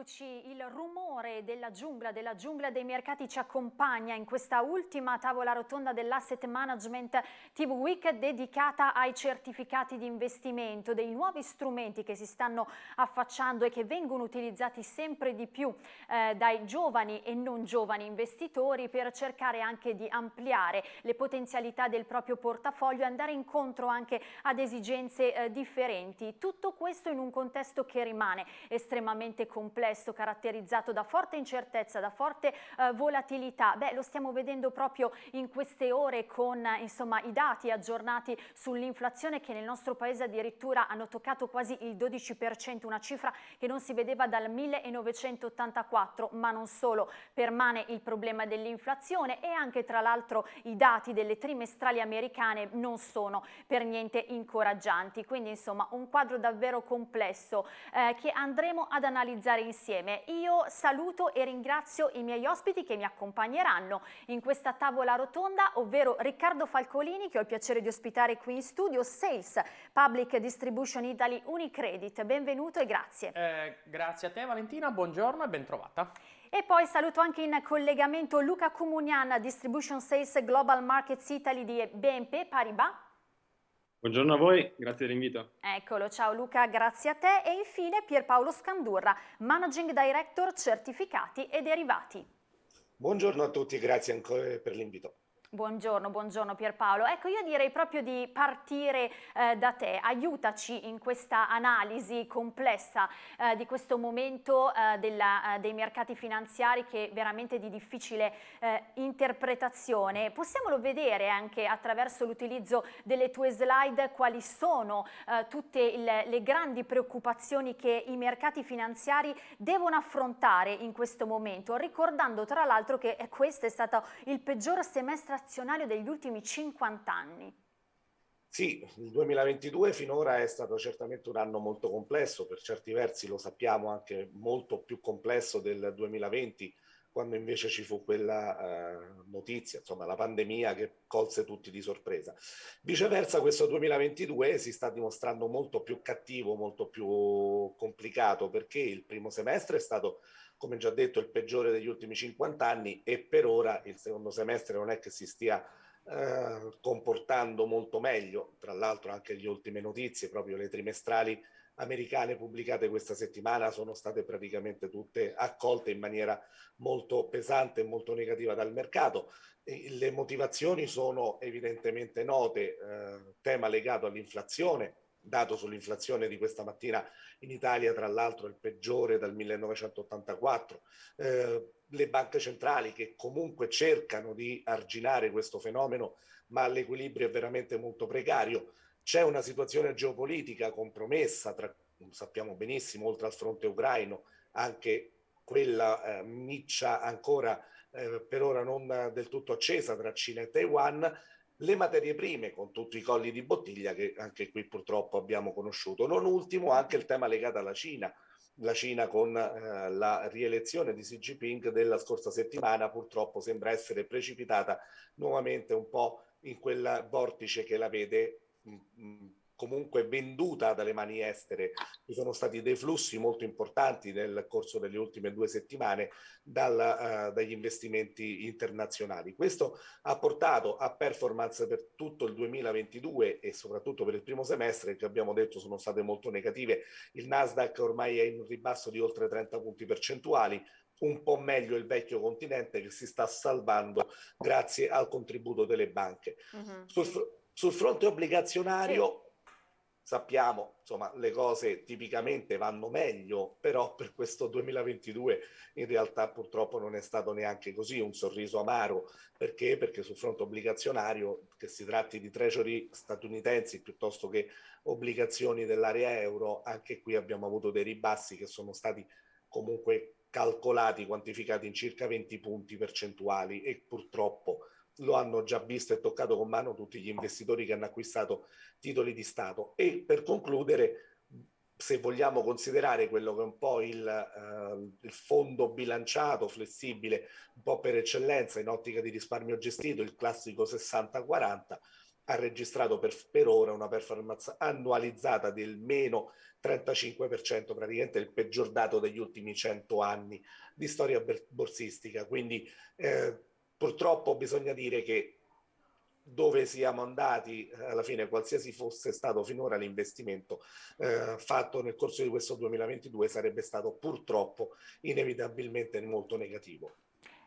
Eccoci, il rumore della giungla, della giungla dei mercati ci accompagna in questa ultima tavola rotonda dell'Asset Management TV Week dedicata ai certificati di investimento, dei nuovi strumenti che si stanno affacciando e che vengono utilizzati sempre di più eh, dai giovani e non giovani investitori per cercare anche di ampliare le potenzialità del proprio portafoglio e andare incontro anche ad esigenze eh, differenti. Tutto questo in un contesto che rimane estremamente complesso complesso caratterizzato da forte incertezza, da forte eh, volatilità. Beh, lo stiamo vedendo proprio in queste ore con insomma, i dati aggiornati sull'inflazione che nel nostro paese addirittura hanno toccato quasi il 12%, una cifra che non si vedeva dal 1984, ma non solo, permane il problema dell'inflazione e anche tra l'altro i dati delle trimestrali americane non sono per niente incoraggianti, quindi insomma un quadro davvero complesso eh, che andremo ad analizzare insieme. Io saluto e ringrazio i miei ospiti che mi accompagneranno in questa tavola rotonda, ovvero Riccardo Falcolini, che ho il piacere di ospitare qui in studio, Sales Public Distribution Italy Unicredit. Benvenuto e grazie. Eh, grazie a te Valentina, buongiorno e ben trovata. E poi saluto anche in collegamento Luca Comunian, Distribution Sales Global Markets Italy di BNP Paribas. Buongiorno a voi, grazie dell'invito. Eccolo, ciao Luca, grazie a te. E infine Pierpaolo Scandurra, Managing Director Certificati e Derivati. Buongiorno a tutti, grazie ancora per l'invito. Buongiorno, buongiorno Pierpaolo. Ecco, io direi proprio di partire eh, da te. Aiutaci in questa analisi complessa eh, di questo momento eh, della, eh, dei mercati finanziari che è veramente di difficile eh, interpretazione. Possiamolo vedere anche attraverso l'utilizzo delle tue slide quali sono eh, tutte il, le grandi preoccupazioni che i mercati finanziari devono affrontare in questo momento, ricordando tra l'altro che questo è stato il peggior semestre azionario degli ultimi 50 anni. Sì, il 2022 finora è stato certamente un anno molto complesso, per certi versi lo sappiamo anche molto più complesso del 2020, quando invece ci fu quella eh, notizia, insomma la pandemia che colse tutti di sorpresa. Viceversa questo 2022 si sta dimostrando molto più cattivo, molto più complicato, perché il primo semestre è stato come già detto, il peggiore degli ultimi 50 anni e per ora il secondo semestre non è che si stia eh, comportando molto meglio. Tra l'altro anche le ultime notizie, proprio le trimestrali americane pubblicate questa settimana sono state praticamente tutte accolte in maniera molto pesante e molto negativa dal mercato. E le motivazioni sono evidentemente note, eh, tema legato all'inflazione, dato sull'inflazione di questa mattina in Italia, tra l'altro il peggiore dal 1984, eh, le banche centrali che comunque cercano di arginare questo fenomeno, ma l'equilibrio è veramente molto precario. C'è una situazione geopolitica compromessa, tra, sappiamo benissimo, oltre al fronte ucraino, anche quella eh, miccia ancora eh, per ora non del tutto accesa tra Cina e Taiwan, le materie prime con tutti i colli di bottiglia che anche qui purtroppo abbiamo conosciuto. Non ultimo anche il tema legato alla Cina. La Cina con eh, la rielezione di Xi Jinping della scorsa settimana purtroppo sembra essere precipitata nuovamente un po' in quel vortice che la vede mh, mh, comunque venduta dalle mani estere. Ci sono stati dei flussi molto importanti nel corso delle ultime due settimane dal, uh, dagli investimenti internazionali. Questo ha portato a performance per tutto il 2022 e soprattutto per il primo semestre che abbiamo detto sono state molto negative. Il Nasdaq ormai è in ribasso di oltre 30 punti percentuali, un po' meglio il vecchio continente che si sta salvando grazie al contributo delle banche. Uh mm-hmm. -huh. sul, sul, fronte obbligazionario sì sappiamo, insomma, le cose tipicamente vanno meglio, però per questo 2022 in realtà purtroppo non è stato neanche così un sorriso amaro. Perché? Perché sul fronte obbligazionario, che si tratti di treasury statunitensi piuttosto che obbligazioni dell'area euro, anche qui abbiamo avuto dei ribassi che sono stati comunque calcolati, quantificati in circa 20 punti percentuali e purtroppo lo hanno già visto e toccato con mano tutti gli investitori che hanno acquistato titoli di Stato. E per concludere, se vogliamo considerare quello che è un po' il, uh, il, fondo bilanciato, flessibile, un po' per eccellenza in ottica di risparmio gestito, il classico 60-40, ha registrato per, per ora una performance annualizzata del meno 35%, praticamente il peggior dato degli ultimi 100 anni di storia borsistica. Quindi eh, purtroppo bisogna dire che dove siamo andati, alla fine qualsiasi fosse stato finora l'investimento eh, fatto nel corso di questo 2022 sarebbe stato purtroppo inevitabilmente molto negativo.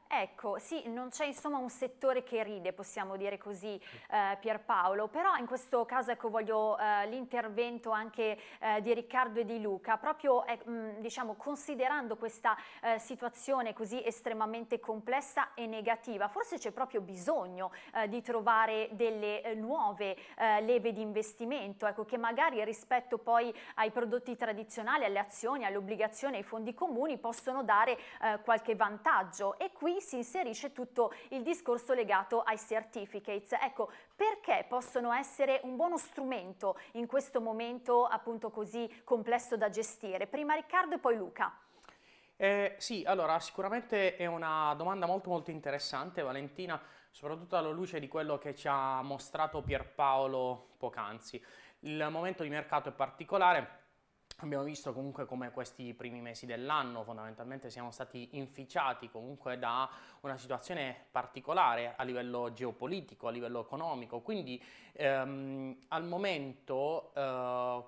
Ecco, sì, non c'è insomma un settore che ride, possiamo dire così, eh, Pierpaolo, però in questo caso ecco, voglio eh, l'intervento anche eh, di Riccardo e di Luca, proprio eh, mh, diciamo, considerando questa eh, situazione così estremamente complessa e negativa, forse c'è proprio bisogno eh, di trovare delle nuove leve di investimento, ecco, che magari rispetto poi ai prodotti tradizionali, alle azioni, alle obbligazioni, ai fondi comuni possono dare qualche vantaggio. E qui si inserisce tutto il discorso legato ai certificates. Ecco, perché possono essere un buono strumento in questo momento appunto così complesso da gestire? Prima Riccardo e poi Luca. Eh, sì, allora sicuramente è una domanda molto molto interessante Valentina, soprattutto alla luce di quello che ci ha mostrato Pierpaolo poc'anzi. Il momento di mercato è particolare, Abbiamo visto comunque come questi primi mesi dell'anno fondamentalmente siamo stati inficiati comunque da una situazione particolare a livello geopolitico, a livello economico, quindi ehm, al momento eh,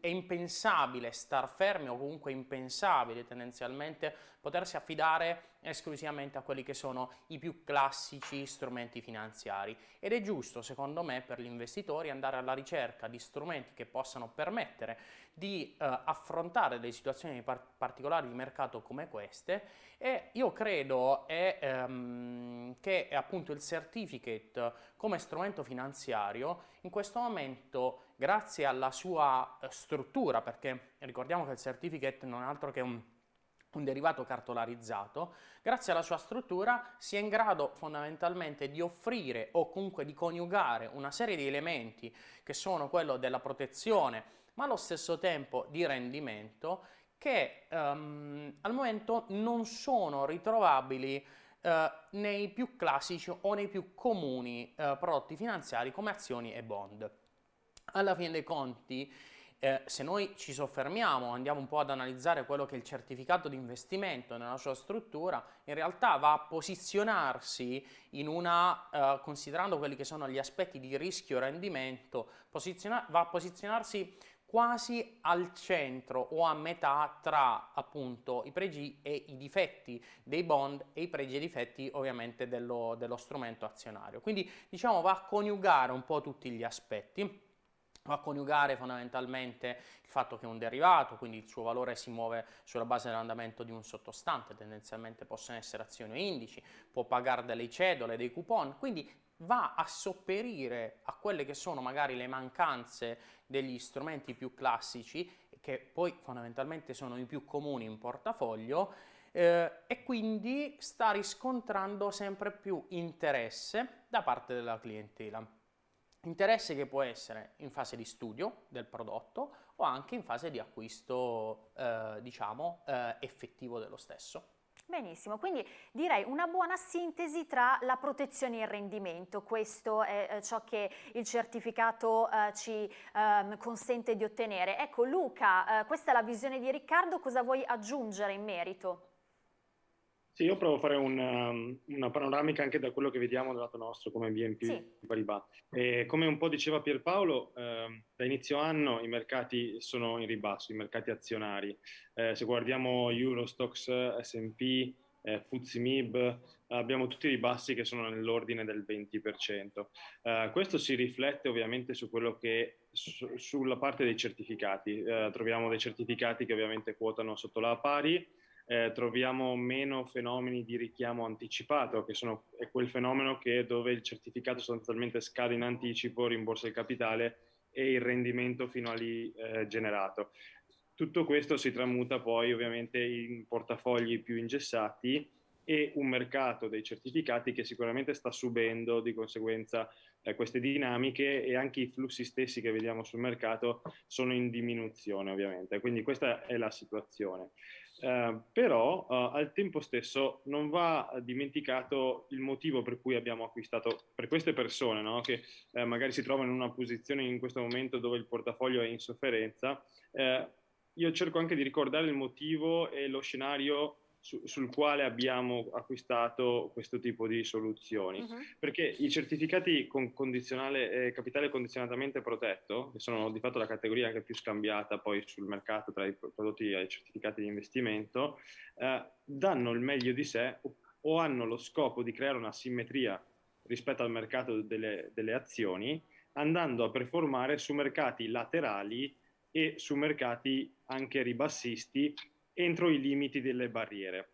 è impensabile star fermi o comunque impensabile tendenzialmente potersi affidare esclusivamente a quelli che sono i più classici strumenti finanziari. Ed è giusto secondo me per gli investitori andare alla ricerca di strumenti che possano permettere di eh, affrontare delle situazioni par particolari di mercato come queste e io credo è, ehm, che appunto il certificate come strumento finanziario in questo momento grazie alla sua eh, struttura perché ricordiamo che il certificate non è altro che un un derivato cartolarizzato, grazie alla sua struttura si è in grado fondamentalmente di offrire o comunque di coniugare una serie di elementi che sono quello della protezione ma allo stesso tempo di rendimento che um, al momento non sono ritrovabili uh, nei più classici o nei più comuni uh, prodotti finanziari come azioni e bond. Alla fine dei conti eh, se noi ci soffermiamo, andiamo un po' ad analizzare quello che è il certificato di investimento nella sua struttura, in realtà va a posizionarsi in una, eh, considerando quelli che sono gli aspetti di rischio e rendimento, va a posizionarsi quasi al centro o a metà tra appunto i pregi e i difetti dei bond e i pregi e i difetti ovviamente dello, dello strumento azionario. Quindi diciamo va a coniugare un po' tutti gli aspetti va a coniugare fondamentalmente il fatto che è un derivato, quindi il suo valore si muove sulla base dell'andamento di un sottostante, tendenzialmente possono essere azioni o indici, può pagare delle cedole, dei coupon, quindi va a sopperire a quelle che sono magari le mancanze degli strumenti più classici, che poi fondamentalmente sono i più comuni in portafoglio, eh, e quindi sta riscontrando sempre più interesse da parte della clientela. Interesse che può essere in fase di studio del prodotto o anche in fase di acquisto, eh, diciamo, eh, effettivo dello stesso. Benissimo, quindi direi una buona sintesi tra la protezione e il rendimento, questo è eh, ciò che il certificato eh, ci eh, consente di ottenere. Ecco Luca, eh, questa è la visione di Riccardo, cosa vuoi aggiungere in merito? Sì, io provo a fare una, una, panoramica anche da quello che vediamo dal lato nostro come BNP sì. Paribas. E come un po' diceva Pierpaolo, eh, da inizio anno i mercati sono in ribasso, i mercati azionari. Eh, se guardiamo Eurostox, S&P, eh, FTSE abbiamo tutti i ribassi che sono nell'ordine del 20%. Eh, questo si riflette ovviamente su quello che su, sulla parte dei certificati. Eh, troviamo dei certificati che ovviamente quotano sotto la pari, eh, troviamo meno fenomeni di richiamo anticipato, che sono, è quel fenomeno che dove il certificato sostanzialmente scade in anticipo, rimborsa il capitale e il rendimento fino a lì eh, generato. Tutto questo si tramuta poi ovviamente in portafogli più ingessati e un mercato dei certificati che sicuramente sta subendo di conseguenza eh, queste dinamiche e anche i flussi stessi che vediamo sul mercato sono in diminuzione ovviamente, quindi questa è la situazione. Eh, però eh, al tempo stesso non va dimenticato il motivo per cui abbiamo acquistato per queste persone no? che eh, magari si trovano in una posizione in questo momento dove il portafoglio è in sofferenza. Eh, io cerco anche di ricordare il motivo e lo scenario su, sul quale abbiamo acquistato questo tipo di soluzioni. Uh-huh. Perché i certificati con condizionale, eh, capitale condizionatamente protetto, che sono di fatto la categoria anche più scambiata poi sul mercato tra i prodotti e i certificati di investimento, eh, danno il meglio di sé o, hanno lo scopo di creare una simmetria rispetto al mercato delle, delle azioni, andando a performare su mercati laterali e su mercati anche ribassisti entro i limiti delle barriere.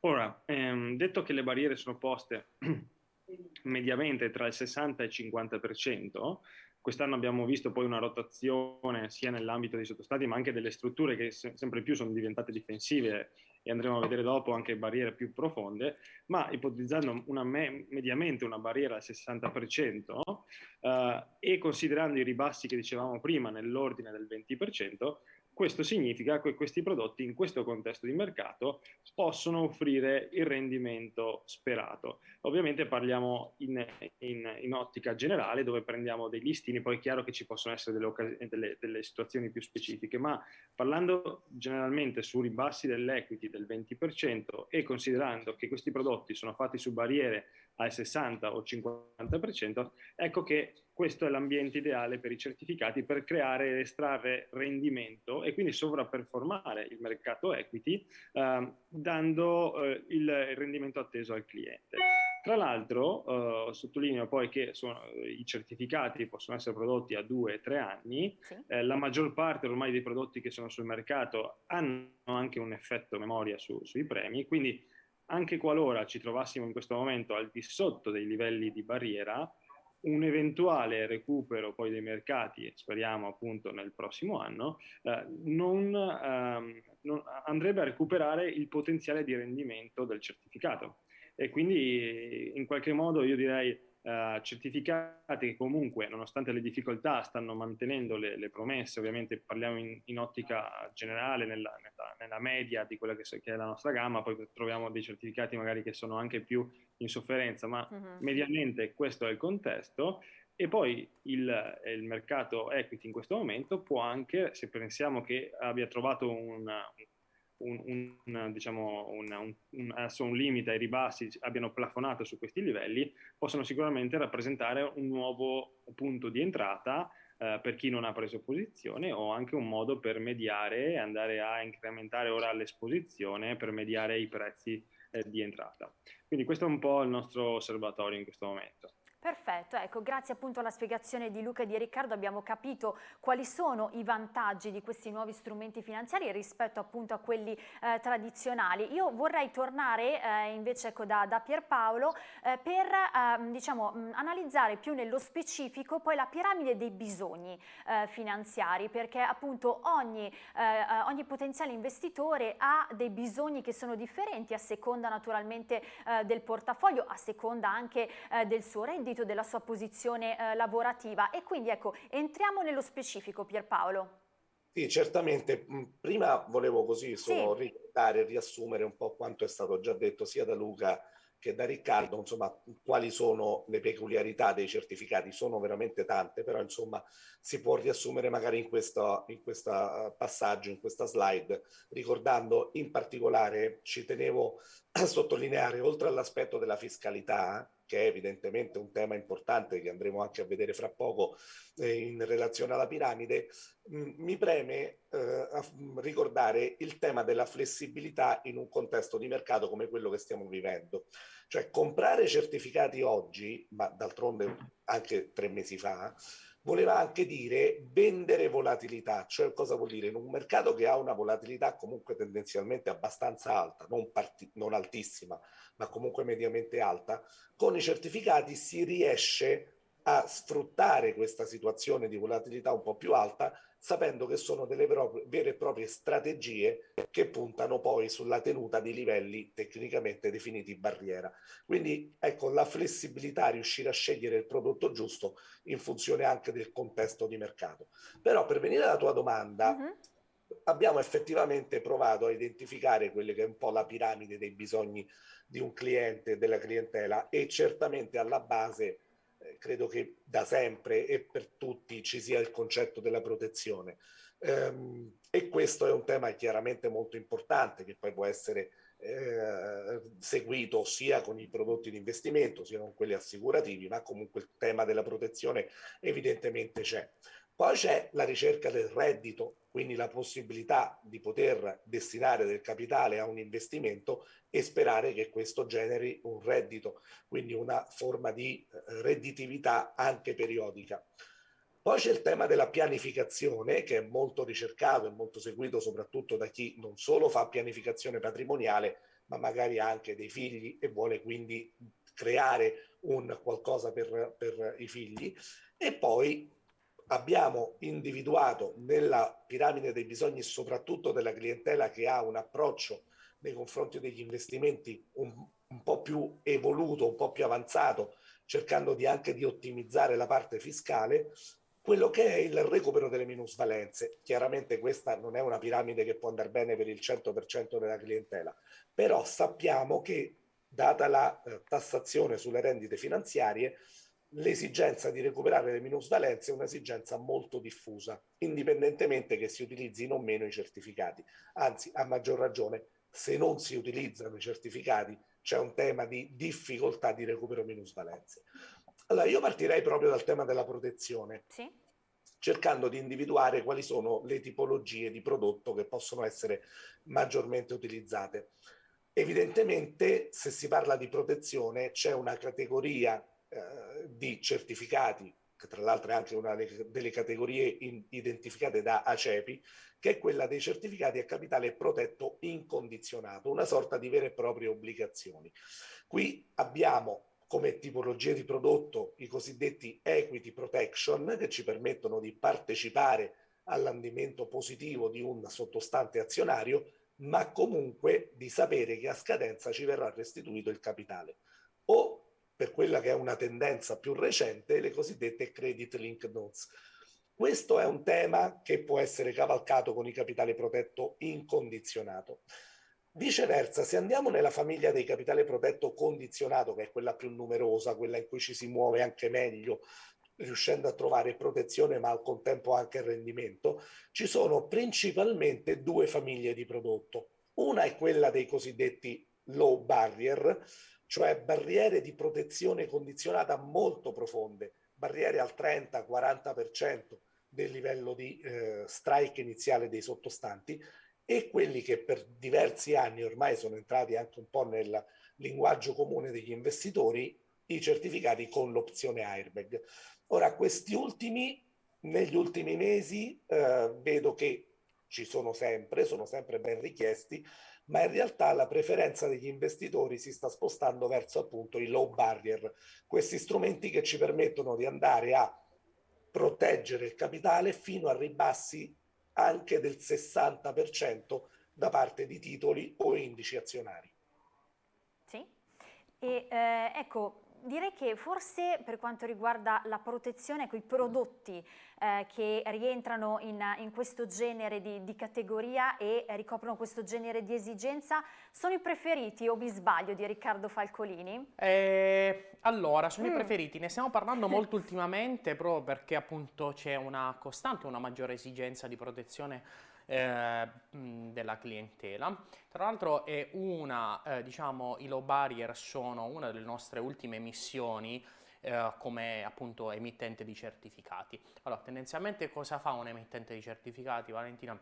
Ora, ehm, detto che le barriere sono poste mediamente tra il 60 e il 50%, quest'anno abbiamo visto poi una rotazione sia nell'ambito dei sottostati ma anche delle strutture che se sempre più sono diventate difensive e andremo a vedere dopo anche barriere più profonde, ma ipotizzando una me mediamente una barriera al 60% eh, e considerando i ribassi che dicevamo prima nell'ordine del 20%, questo significa che questi prodotti in questo contesto di mercato possono offrire il rendimento sperato. Ovviamente parliamo in, in, in ottica generale dove prendiamo dei listini, poi è chiaro che ci possono essere delle, delle, delle situazioni più specifiche, ma parlando generalmente su ribassi dell'equity del 20% e considerando che questi prodotti sono fatti su barriere al 60 o 50%, ecco che questo è l'ambiente ideale per i certificati per creare ed estrarre rendimento e quindi sovrapperformare il mercato equity eh, dando eh, il rendimento atteso al cliente. Tra l'altro eh, sottolineo poi che sono, i certificati possono essere prodotti a due o tre anni, sì. Eh, la maggior parte ormai dei prodotti che sono sul mercato hanno anche un effetto memoria su, sui premi, quindi anche qualora ci trovassimo in questo momento al di sotto dei livelli di barriera, un eventuale recupero poi dei mercati, speriamo appunto nel prossimo anno, eh, non, ehm, non andrebbe a recuperare il potenziale di rendimento del certificato. E quindi in qualche modo io direi eh, certificati che comunque, nonostante le difficoltà, stanno mantenendo le, le promesse, ovviamente parliamo in, in ottica generale, nella, nella, nella, media di quella che, che, è la nostra gamma, poi troviamo dei certificati magari che sono anche più in sofferenza, ma uh-huh. mediamente questo è il contesto. E poi il, il, mercato equity in questo momento può anche, se pensiamo che abbia trovato un, un, un, diciamo, un, un, limite ai ribassi abbiano plafonato su questi livelli, possono sicuramente rappresentare un nuovo punto di entrata eh, per chi non ha preso posizione o anche un modo per mediare andare a incrementare ora l'esposizione per mediare i prezzi eh, di entrata. Quindi questo è un po' il nostro osservatorio in questo momento. Perfetto, ecco, grazie appunto alla spiegazione di Luca e di Riccardo abbiamo capito quali sono i vantaggi di questi nuovi strumenti finanziari rispetto appunto a quelli eh, tradizionali. Io vorrei tornare eh, invece ecco, da, da Pierpaolo eh, per ehm, diciamo, mh, analizzare più nello specifico poi la piramide dei bisogni eh, finanziari perché appunto ogni, eh, ogni, potenziale investitore ha dei bisogni che sono differenti a seconda naturalmente eh, del portafoglio, a seconda anche del suo reddito ambito della sua posizione eh, lavorativa e quindi ecco entriamo nello specifico Pierpaolo. Sì, certamente. Mm, prima volevo così solo sì. ricordare e riassumere un po' quanto è stato già detto sia da Luca che da Riccardo, insomma, quali sono le peculiarità dei certificati, sono veramente tante, però insomma si può riassumere magari in questo in questa eh, passaggio, in questa slide, ricordando in particolare, ci tenevo a sottolineare, oltre all'aspetto della fiscalità, che è evidentemente un tema importante che andremo anche a vedere fra poco eh, in relazione alla piramide, mh, mm, mi preme eh, ricordare il tema della flessibilità in un contesto di mercato come quello che stiamo vivendo. Cioè comprare certificati oggi, ma d'altronde anche tre mesi fa, voleva anche dire vendere volatilità, cioè cosa vuol dire? In un mercato che ha una volatilità comunque tendenzialmente abbastanza alta, non, non altissima, ma comunque mediamente alta, con i certificati si riesce a sfruttare questa situazione di volatilità un po' più alta sapendo che sono delle vere e proprie strategie che puntano poi sulla tenuta di livelli tecnicamente definiti barriera. Quindi ecco la flessibilità, riuscire a scegliere il prodotto giusto in funzione anche del contesto di mercato. Però per venire alla tua domanda, uh -huh. abbiamo effettivamente provato a identificare quelle che è un po' la piramide dei bisogni di un cliente, della clientela e certamente alla base credo che da sempre e per tutti ci sia il concetto della protezione. Ehm, e questo è un tema chiaramente molto importante che poi può essere eh, seguito sia con i prodotti di investimento sia con quelli assicurativi, ma comunque il tema della protezione evidentemente c'è. Poi c'è la ricerca del reddito, quindi la possibilità di poter destinare del capitale a un investimento e sperare che questo generi un reddito, quindi una forma di eh, redditività anche periodica. Poi c'è il tema della pianificazione che è molto ricercato e molto seguito soprattutto da chi non solo fa pianificazione patrimoniale, ma magari anche dei figli e vuole quindi creare un qualcosa per, per i figli. E poi abbiamo individuato nella piramide dei bisogni, soprattutto della clientela che ha un approccio nei confronti degli investimenti un, un po' più evoluto, un po' più avanzato, cercando di anche di ottimizzare la parte fiscale, quello che è il recupero delle minusvalenze. Chiaramente questa non è una piramide che può andare bene per il 100% della clientela, però sappiamo che data la eh, tassazione sulle rendite finanziarie, l'esigenza di recuperare le minusvalenze è un'esigenza molto diffusa, indipendentemente che si utilizzino o meno i certificati. Anzi, a maggior ragione, se non si utilizzano i certificati, c'è un tema di difficoltà di recupero minusvalenze. Allora, io partirei proprio dal tema della protezione, sì. cercando di individuare quali sono le tipologie di prodotto che possono essere maggiormente utilizzate. Evidentemente, se si parla di protezione, c'è una categoria eh, di certificati, che tra l'altro è anche una delle categorie in, identificate da ACEPI, che è quella dei certificati a capitale protetto incondizionato, una sorta di vere e proprie obbligazioni. Qui abbiamo come tipologia di prodotto i cosiddetti equity protection che ci permettono di partecipare all'andamento positivo di un sottostante azionario, ma comunque di sapere che a scadenza ci verrà restituito il capitale. O per quella che è una tendenza più recente, le cosiddette credit link notes. Questo è un tema che può essere cavalcato con il capitale protetto incondizionato. Viceversa, se andiamo nella famiglia dei capitale protetto condizionato, che è quella più numerosa, quella in cui ci si muove anche meglio, riuscendo a trovare protezione ma al contempo anche rendimento, ci sono principalmente due famiglie di prodotto. Una è quella dei cosiddetti low barrier, cioè barriere di protezione condizionata molto profonde, barriere al 30-40% del livello di eh, strike iniziale dei sottostanti e quelli che per diversi anni ormai sono entrati anche un po' nel linguaggio comune degli investitori, i certificati con l'opzione airbag. Ora, questi ultimi, negli ultimi mesi, eh, vedo che ci sono sempre, sono sempre ben richiesti, ma in realtà la preferenza degli investitori si sta spostando verso appunto i low barrier, questi strumenti che ci permettono di andare a proteggere il capitale fino a ribassi anche del 60% da parte di titoli o indici azionari. Sì, e eh, ecco, direi che forse per quanto riguarda la protezione, quei prodotti eh, che rientrano in, in questo genere di, di, categoria e ricoprono questo genere di esigenza, sono i preferiti o mi sbaglio di Riccardo Falcolini? Eh, allora, sono mm. i preferiti, ne stiamo parlando molto ultimamente proprio perché appunto c'è una costante, una maggiore esigenza di protezione eh, della clientela. Tra l'altro è una, eh, diciamo, i low barrier sono una delle nostre ultime missioni eh, come appunto emittente di certificati. Allora, tendenzialmente cosa fa un emittente di certificati, Valentina?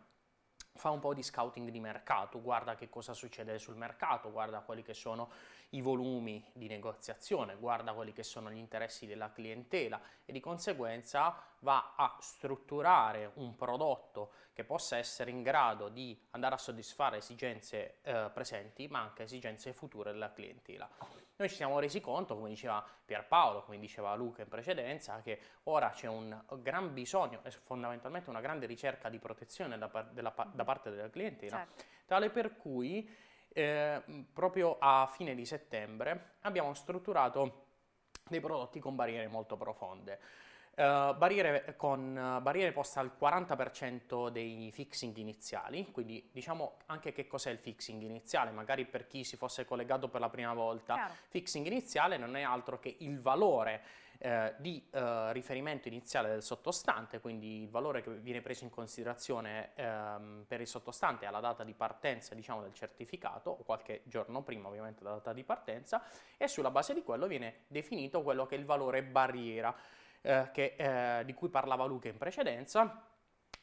Fa un po' di scouting di mercato, guarda che cosa succede sul mercato, guarda quelli che sono i volumi di negoziazione, guarda quelli che sono gli interessi della clientela e di conseguenza va a strutturare un prodotto che possa essere in grado di andare a soddisfare esigenze eh, presenti ma anche esigenze future della clientela. Noi ci siamo resi conto, come diceva Pierpaolo, come diceva Luca in precedenza, che ora c'è un gran bisogno e fondamentalmente una grande ricerca di protezione da, par della, da parte della clientela, certo. tale per cui eh, proprio a fine di settembre abbiamo strutturato dei prodotti con barriere molto profonde. Uh, barriere, con uh, barriere poste al 40% dei fixing iniziali, quindi diciamo anche che cos'è il fixing iniziale, magari per chi si fosse collegato per la prima volta. Chiaro. Fixing iniziale non è altro che il valore eh, di eh, riferimento iniziale del sottostante, quindi il valore che viene preso in considerazione ehm, per il sottostante alla data di partenza diciamo, del certificato, o qualche giorno prima ovviamente della data di partenza, e sulla base di quello viene definito quello che è il valore barriera eh, che, eh, di cui parlava Luca in precedenza,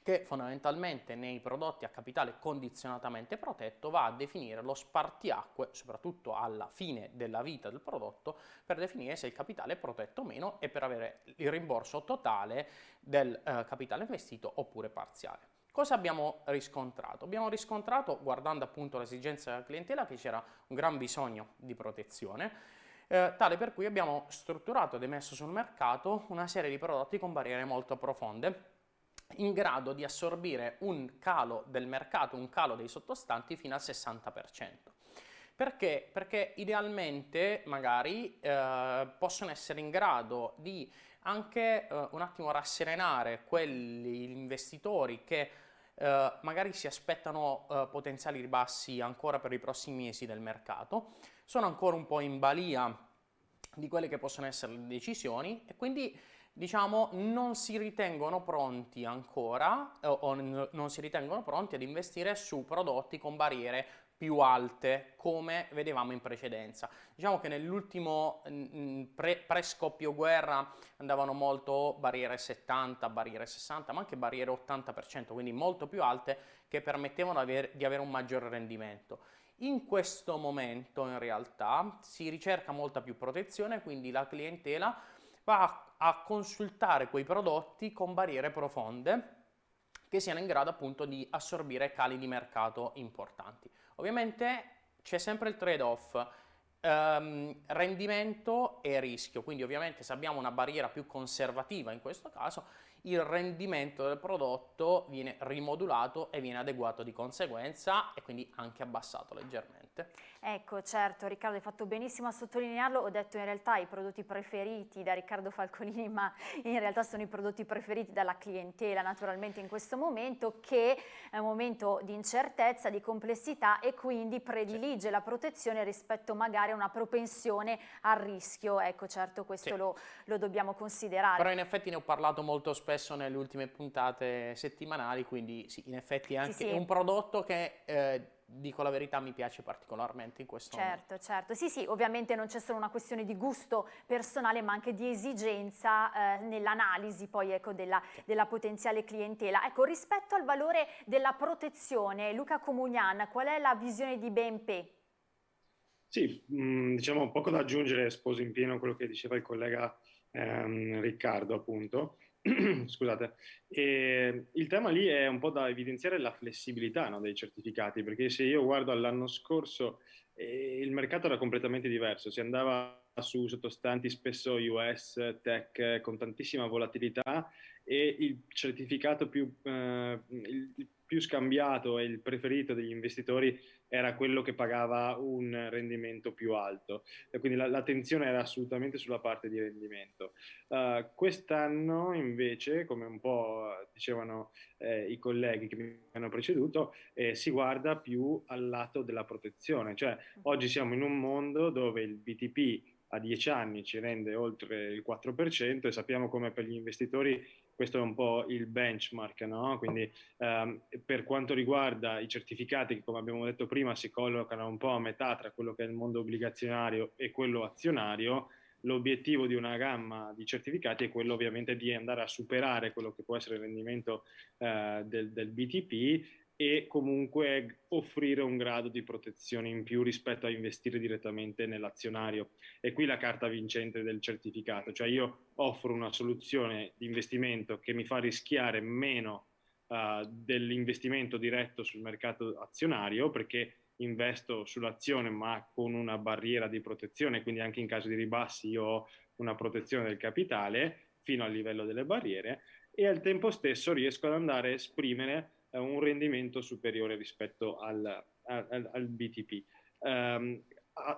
che fondamentalmente nei prodotti a capitale condizionatamente protetto va a definire lo spartiacque, soprattutto alla fine della vita del prodotto, per definire se il capitale è protetto o meno e per avere il rimborso totale del eh, capitale investito oppure parziale. Cosa abbiamo riscontrato? Abbiamo riscontrato, guardando appunto l'esigenza della clientela, che c'era un gran bisogno di protezione, eh, tale per cui abbiamo strutturato ed emesso sul mercato una serie di prodotti con barriere molto profonde, in grado di assorbire un calo del mercato, un calo dei sottostanti fino al 60%. Perché? Perché idealmente magari eh, possono essere in grado di anche eh, un attimo rasserenare quegli investitori che eh, magari si aspettano eh, potenziali ribassi ancora per i prossimi mesi del mercato, sono ancora un po' in balia di quelle che possono essere le decisioni e quindi diciamo, non si ritengono pronti ancora o, o non si ritengono pronti ad investire su prodotti con barriere più alte come vedevamo in precedenza. Diciamo che nell'ultimo pre, pre-scoppio guerra andavano molto barriere 70, barriere 60, ma anche barriere 80%, quindi molto più alte che permettevano di avere un maggiore rendimento. In questo momento in realtà si ricerca molta più protezione, quindi la clientela va a consultare quei prodotti con barriere profonde che siano in grado appunto di assorbire cali di mercato importanti. Ovviamente c'è sempre il trade-off ehm, rendimento e rischio, quindi ovviamente se abbiamo una barriera più conservativa in questo caso il rendimento del prodotto viene rimodulato e viene adeguato di conseguenza e quindi anche abbassato leggermente. Ecco, certo, Riccardo hai fatto benissimo a sottolinearlo, ho detto in realtà i prodotti preferiti da Riccardo Falcolini, ma in realtà sono i prodotti preferiti dalla clientela naturalmente in questo momento che è un momento di incertezza, di complessità e quindi predilige sì. la protezione rispetto magari a una propensione al rischio, ecco certo questo sì. lo, lo dobbiamo considerare. Però in effetti ne ho parlato molto spesso spesso nelle ultime puntate settimanali, quindi sì, in effetti è anche sì, sì. un prodotto che eh, dico la verità, mi piace particolarmente in questo certo, momento. Certo, certo. Sì, sì, ovviamente non c'è solo una questione di gusto personale, ma anche di esigenza eh, nell'analisi poi ecco, della, della, potenziale clientela. Ecco, rispetto al valore della protezione, Luca Comunian, qual è la visione di BNP? Sì, mh, mm, diciamo poco da aggiungere, sposo in pieno quello che diceva il collega ehm, Riccardo, appunto. Scusate, e il tema lì è un po' da evidenziare la flessibilità no, dei certificati, perché se io guardo all'anno scorso eh, il mercato era completamente diverso, si andava su sottostanti spesso US, tech, con tantissima volatilità e il certificato più, eh, il più scambiato e il preferito degli investitori era quello che pagava un rendimento più alto e quindi l'attenzione era assolutamente sulla parte di rendimento. Uh, quest'anno invece, come un po' dicevano eh, i colleghi che mi hanno preceduto, eh, si guarda più al lato della protezione, cioè oggi siamo in un mondo dove il BTP a 10 anni ci rende oltre il 4% e sappiamo come per gli investitori questo è un po' il benchmark, no? quindi ehm, per quanto riguarda i certificati che come abbiamo detto prima si collocano un po' a metà tra quello che è il mondo obbligazionario e quello azionario, l'obiettivo di una gamma di certificati è quello ovviamente di andare a superare quello che può essere il rendimento eh, del, del BTP e comunque offrire un grado di protezione in più rispetto a investire direttamente nell'azionario. E qui la carta vincente del certificato, cioè io offro una soluzione di investimento che mi fa rischiare meno uh, dell'investimento diretto sul mercato azionario perché investo sull'azione ma con una barriera di protezione, quindi anche in caso di ribassi io ho una protezione del capitale fino al livello delle barriere e al tempo stesso riesco ad andare a esprimere eh, un rendimento superiore rispetto al, al, al BTP, ehm,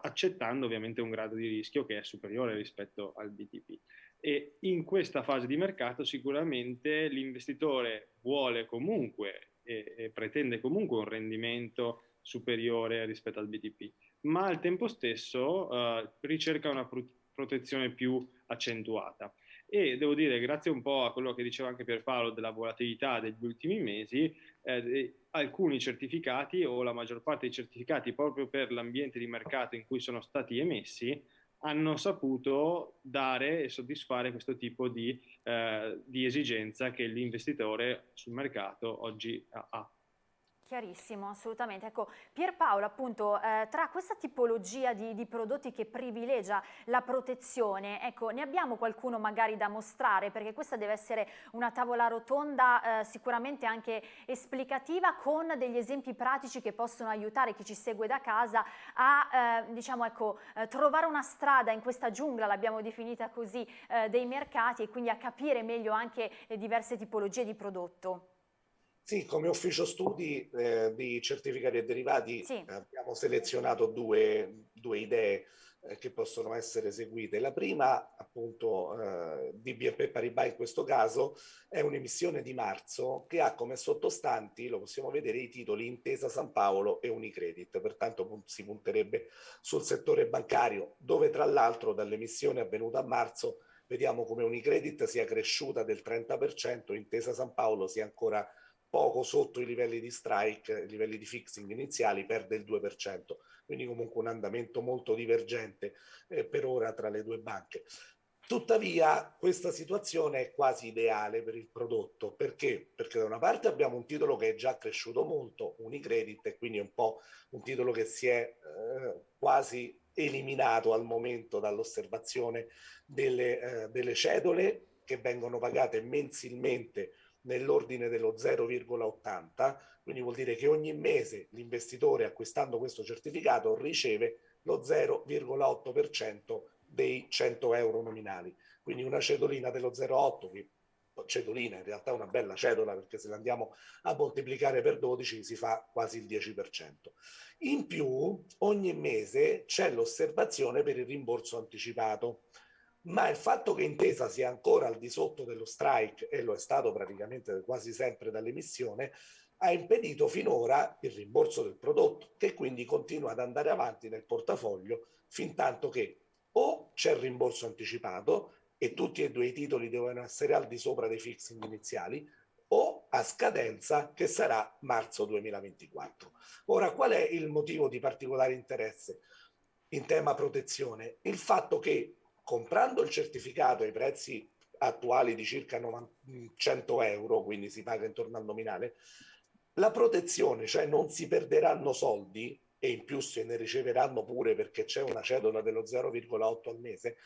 accettando ovviamente un grado di rischio che è superiore rispetto al BTP. e in questa fase di mercato sicuramente l'investitore vuole comunque e, e pretende comunque un rendimento superiore rispetto al BTP, ma al tempo stesso uh, ricerca una protezione più accentuata. E devo dire, grazie un po' a quello che diceva anche Pierpaolo della volatilità degli ultimi mesi, eh, alcuni certificati o la maggior parte dei certificati proprio per l'ambiente di mercato in cui sono stati emessi hanno saputo dare e soddisfare questo tipo di, eh, di esigenza che l'investitore sul mercato oggi ha. Chiarissimo, assolutamente. Ecco, Pierpaolo, appunto, eh, tra questa tipologia di, di, prodotti che privilegia la protezione, ecco, ne abbiamo qualcuno magari da mostrare, perché questa deve essere una tavola rotonda eh, sicuramente anche esplicativa, con degli esempi pratici che possono aiutare chi ci segue da casa a, eh, diciamo, ecco, eh, trovare una strada in questa giungla, l'abbiamo definita così, eh, dei mercati e quindi a capire meglio anche le diverse tipologie di prodotto. Sì, come ufficio studi eh, di certificati e derivati sì. abbiamo selezionato due, due idee eh, che possono essere seguite. La prima, appunto, eh, di BNP Paribas in questo caso, è un'emissione di marzo che ha come sottostanti, lo possiamo vedere, i titoli Intesa San Paolo e Unicredit, pertanto si punterebbe sul settore bancario, dove tra l'altro dall'emissione avvenuta a marzo vediamo come Unicredit sia cresciuta del 30%, Intesa San Paolo sia ancora poco sotto i livelli di strike, i livelli di fixing iniziali, perde il 2%, quindi comunque un andamento molto divergente eh, per ora tra le due banche. Tuttavia questa situazione è quasi ideale per il prodotto, perché? Perché da una parte abbiamo un titolo che è già cresciuto molto, Unicredit, e quindi è un po' un titolo che si è eh, quasi eliminato al momento dall'osservazione delle, eh, delle cedole che vengono pagate mensilmente nell'ordine dello 0,80, quindi vuol dire che ogni mese l'investitore acquistando questo certificato riceve lo 0,8% dei 100 euro nominali. Quindi una cedolina dello 0,8 che cedolina, in realtà è una bella cedola perché se la andiamo a moltiplicare per 12 si fa quasi il 10%. In più ogni mese c'è l'osservazione per il rimborso anticipato ma il fatto che Intesa sia ancora al di sotto dello strike, e lo è stato praticamente quasi sempre dall'emissione, ha impedito finora il rimborso del prodotto, che quindi continua ad andare avanti nel portafoglio fin tanto che o c'è il rimborso anticipato e tutti e due i titoli devono essere al di sopra dei fixing iniziali, o a scadenza che sarà marzo 2024. Ora, qual è il motivo di particolare interesse in tema protezione? Il fatto che comprando il certificato ai prezzi attuali di circa 100 euro, quindi si paga intorno al nominale, la protezione, cioè non si perderanno soldi e in più se ne riceveranno pure perché c'è una cedola dello 0,8 al mese,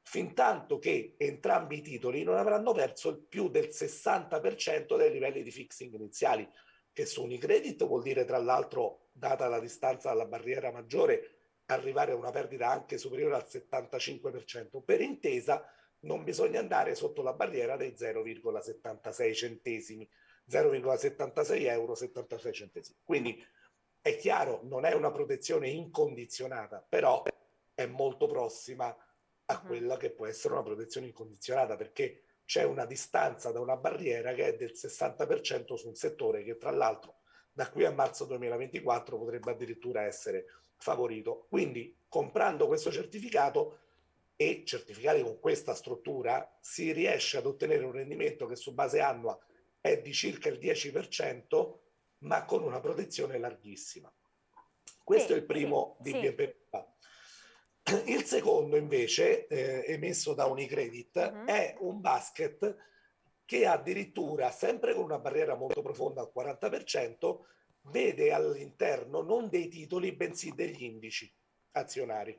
fin tanto che entrambi i titoli non avranno perso più del 60% dei livelli di fixing iniziali, che su Unicredit vuol dire tra l'altro, data la distanza dalla barriera maggiore, arrivare a una perdita anche superiore al 75%. Per intesa non bisogna andare sotto la barriera dei 0,76 centesimi, 0,76 euro 76 centesimi. Quindi è chiaro, non è una protezione incondizionata, però è molto prossima a quella che può essere una protezione incondizionata perché c'è una distanza da una barriera che è del 60% su un settore che tra l'altro da qui a marzo 2024 potrebbe addirittura essere favorito. Quindi comprando questo certificato e certificati con questa struttura si riesce ad ottenere un rendimento che su base annua è di circa il 10%, ma con una protezione larghissima. Questo sì, è il primo sì, di BNP sì. Il secondo invece, eh, emesso da Unicredit, uh mhm. -huh. è un basket che addirittura, sempre con una barriera molto profonda al 40%, vede all'interno non dei titoli bensì degli indici azionari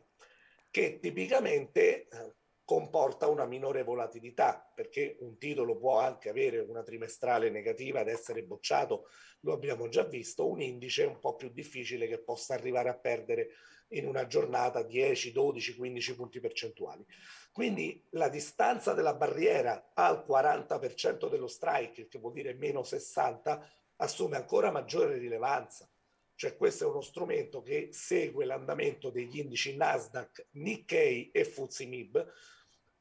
che tipicamente eh, comporta una minore volatilità perché un titolo può anche avere una trimestrale negativa ed essere bocciato, lo abbiamo già visto, un indice è un po' più difficile che possa arrivare a perdere in una giornata 10, 12, 15 punti percentuali. Quindi la distanza della barriera al 40% dello strike, che vuol dire meno 60, assume ancora maggiore rilevanza. Cioè questo è uno strumento che segue l'andamento degli indici Nasdaq, Nikkei e FTSE MIB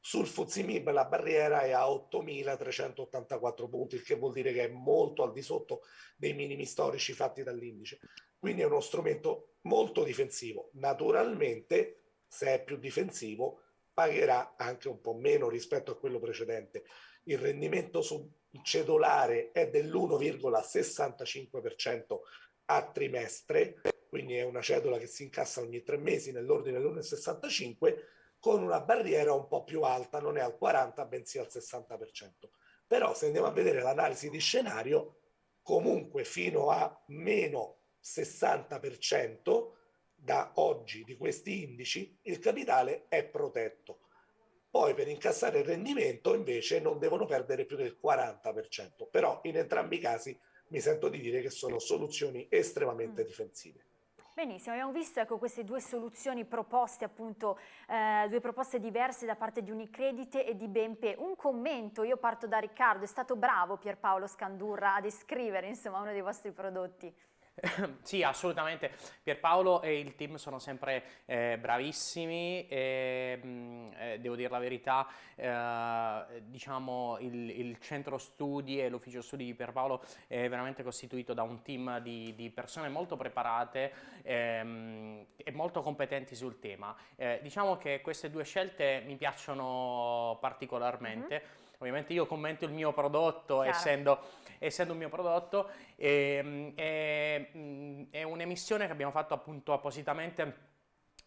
sul Fuzimib la barriera è a 8.384 punti, il che vuol dire che è molto al di sotto dei minimi storici fatti dall'indice. Quindi è uno strumento molto difensivo. Naturalmente, se è più difensivo, pagherà anche un po' meno rispetto a quello precedente. Il rendimento sul cedolare è dell'1,65% a trimestre, quindi è una cedola che si incassa ogni tre mesi nell'ordine dell'1,65 con una barriera un po' più alta, non è al 40 bensì al 60%. Però se andiamo a vedere l'analisi di scenario, comunque fino a meno 60% da oggi di questi indici, il capitale è protetto. Poi per incassare il rendimento invece non devono perdere più del 40%, però in entrambi i casi mi sento di dire che sono soluzioni estremamente mm. difensive. Benissimo, abbiamo visto ecco, queste due soluzioni proposte, appunto, eh, due proposte diverse da parte di Unicredit e di BNP. Un commento, io parto da Riccardo, è stato bravo Pierpaolo Scandurra a descrivere insomma, uno dei vostri prodotti. sì, assolutamente. Pierpaolo e il team sono sempre eh, bravissimi e mh, mm, eh, devo dire la verità, eh, diciamo il, il, centro studi e l'ufficio studi di Pierpaolo è veramente costituito da un team di, di persone molto preparate ehm, e molto competenti sul tema. Eh, diciamo che queste due scelte mi piacciono particolarmente. Mm -hmm ovviamente io commento il mio prodotto essendo, essendo, un mio prodotto e, e, è un'emissione che abbiamo fatto appunto appositamente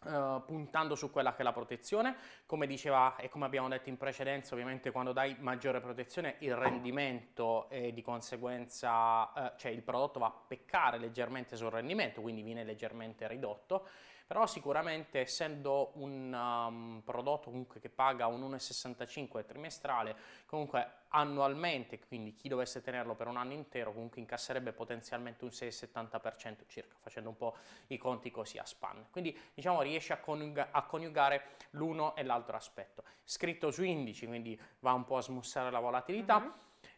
Uh, puntando su quella che è la protezione, come diceva e come abbiamo detto in precedenza, ovviamente quando dai maggiore protezione il rendimento e di conseguenza, uh, cioè il prodotto va a peccare leggermente sul rendimento, quindi viene leggermente ridotto però sicuramente essendo un um, prodotto comunque che paga un 1,65 trimestrale, comunque annualmente, quindi chi dovesse tenerlo per un anno intero comunque incasserebbe potenzialmente un 6,70% circa, facendo un po' i conti così a span. Quindi diciamo riesce a, coniuga a coniugare l'uno e l'altro aspetto. Scritto su indici, quindi va un po' a smussare la volatilità. Mm -hmm.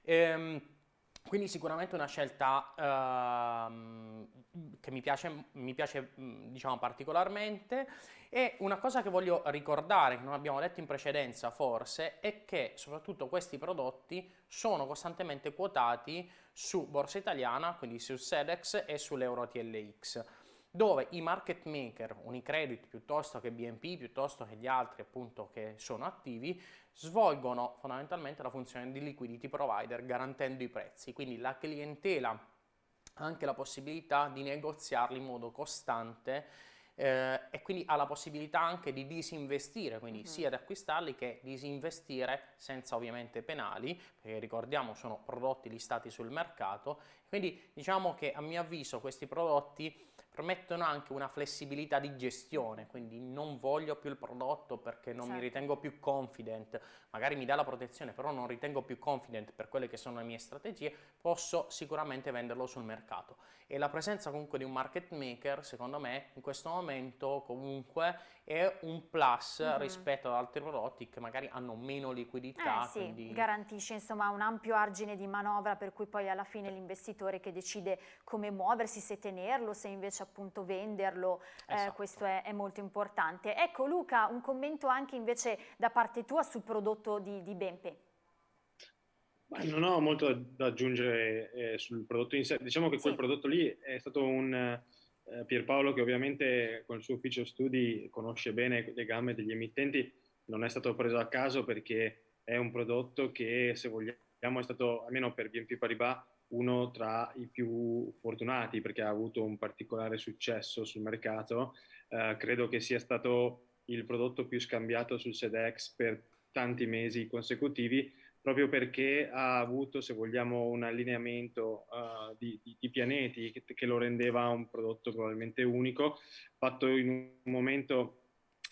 ehm, quindi sicuramente una scelta uh, che mi piace, mi piace diciamo, particolarmente. E una cosa che voglio ricordare, che non abbiamo detto in precedenza forse, è che soprattutto questi prodotti sono costantemente quotati su Borsa Italiana, quindi su SEDEX e sull'Euro TLX dove i market maker, Unicredit piuttosto che BNP, piuttosto che gli altri appunto che sono attivi, svolgono fondamentalmente la funzione di liquidity provider garantendo i prezzi, quindi la clientela ha anche la possibilità di negoziarli in modo costante eh, e quindi ha la possibilità anche di disinvestire, quindi mm -hmm. sia di acquistarli che disinvestire senza ovviamente penali, perché ricordiamo sono prodotti listati sul mercato, quindi diciamo che a mio avviso questi prodotti permettono anche una flessibilità di gestione, quindi non voglio più il prodotto perché non certo. mi ritengo più confident, magari mi dà la protezione però non ritengo più confident per quelle che sono le mie strategie, posso sicuramente venderlo sul mercato. E la presenza comunque di un market maker, secondo me, in questo momento comunque è un plus mm -hmm. rispetto ad altri prodotti che magari hanno meno liquidità. Eh sì, quindi... garantisce insomma un ampio argine di manovra per cui poi alla fine l'investitore che decide come muoversi, se tenerlo, se invece appunto venderlo, eh, esatto. eh, questo è, è, molto importante. Ecco Luca, un commento anche invece da parte tua sul prodotto di, di Bempe. non ho molto da aggiungere eh, sul prodotto in sé, diciamo che sì. quel prodotto lì è stato un eh, Pierpaolo che ovviamente con il suo ufficio studi conosce bene le gambe degli emittenti, non è stato preso a caso perché è un prodotto che se vogliamo è stato almeno per BNP Paribas uno tra i più fortunati perché ha avuto un particolare successo sul mercato. Eh, credo che sia stato il prodotto più scambiato sul SEDEX per tanti mesi consecutivi proprio perché ha avuto, se vogliamo, un allineamento uh, di, di, di, pianeti che, che, lo rendeva un prodotto probabilmente unico, fatto in un momento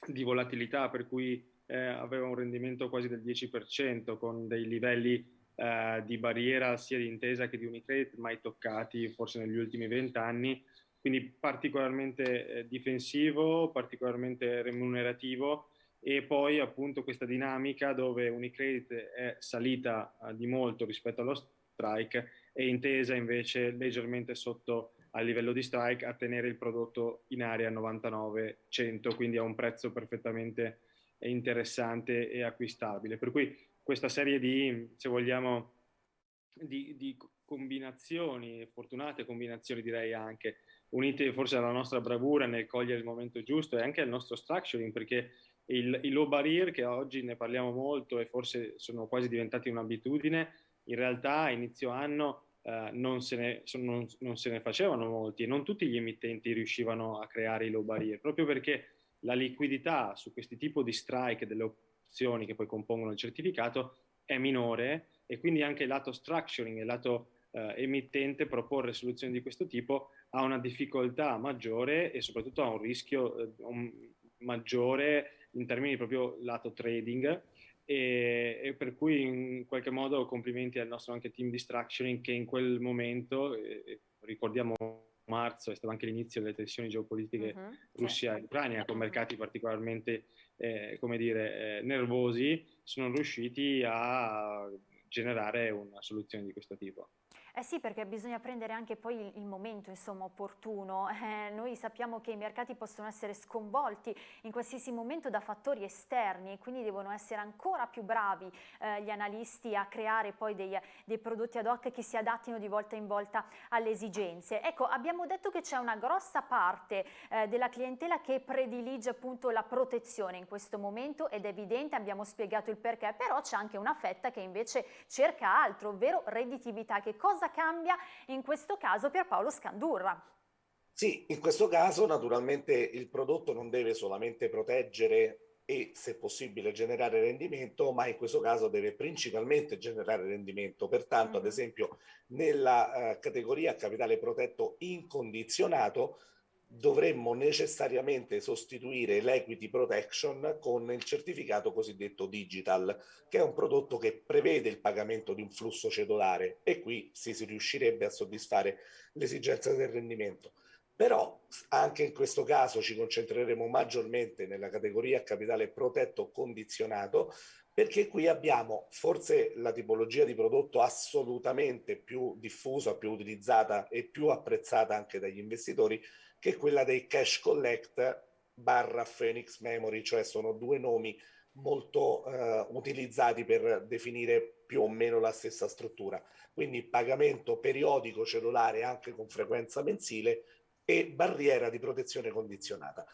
di volatilità per cui eh, aveva un rendimento quasi del 10% con dei livelli eh, di barriera sia di intesa che di Unicredit mai toccati forse negli ultimi vent'anni, quindi particolarmente eh, difensivo, particolarmente remunerativo e poi appunto questa dinamica dove Unicredit è salita uh, di molto rispetto allo strike e intesa invece leggermente sotto al livello di strike a tenere il prodotto in area 99-100, quindi a un prezzo perfettamente interessante e acquistabile. Per cui questa serie di, se vogliamo, di, di combinazioni, fortunate combinazioni direi anche, unite forse alla nostra bravura nel cogliere il momento giusto e anche al nostro structuring, perché il, il low barrier, che oggi ne parliamo molto e forse sono quasi diventati un'abitudine, in realtà a inizio anno eh, non, se ne, non, non, se ne, facevano molti e non tutti gli emittenti riuscivano a creare i low barrier, proprio perché la liquidità su questi tipi di strike delle opzioni che poi compongono il certificato è minore e quindi anche il lato structuring il lato eh, emittente proporre soluzioni di questo tipo ha una difficoltà maggiore e soprattutto ha un rischio eh, un maggiore in termini proprio lato trading e, e, per cui in qualche modo complimenti al nostro anche team di structuring che in quel momento, eh, ricordiamo marzo, è stato anche l'inizio delle tensioni geopolitiche uh-huh, Russia e Ucraina con mercati particolarmente eh, come dire, eh, nervosi, sono riusciti a generare una soluzione di questo tipo. Eh sì, perché bisogna prendere anche poi il, momento insomma, opportuno. Eh, noi sappiamo che i mercati possono essere sconvolti in qualsiasi momento da fattori esterni e quindi devono essere ancora più bravi eh, gli analisti a creare poi dei, dei, prodotti ad hoc che si adattino di volta in volta alle esigenze. Ecco, abbiamo detto che c'è una grossa parte eh, della clientela che predilige appunto la protezione in questo momento ed è evidente, abbiamo spiegato il perché, però c'è anche una fetta che invece cerca altro, ovvero redditività. Che cosa cosa cambia in questo caso Pierpaolo Scandurra? Sì, in questo caso naturalmente il prodotto non deve solamente proteggere e se possibile generare rendimento, ma in questo caso deve principalmente generare rendimento. Pertanto, mm. ad esempio, nella uh, categoria capitale protetto incondizionato, dovremmo necessariamente sostituire l'equity protection con il certificato cosiddetto digital, che è un prodotto che prevede il pagamento di un flusso cedolare e qui si, riuscirebbe a soddisfare l'esigenza del rendimento. Però anche in questo caso ci concentreremo maggiormente nella categoria capitale protetto condizionato perché qui abbiamo forse la tipologia di prodotto assolutamente più diffusa, più utilizzata e più apprezzata anche dagli investitori, che è quella dei cash collect barra Phoenix Memory, cioè sono due nomi molto eh, utilizzati per definire più o meno la stessa struttura. Quindi pagamento periodico cellulare anche con frequenza mensile e barriera di protezione condizionata.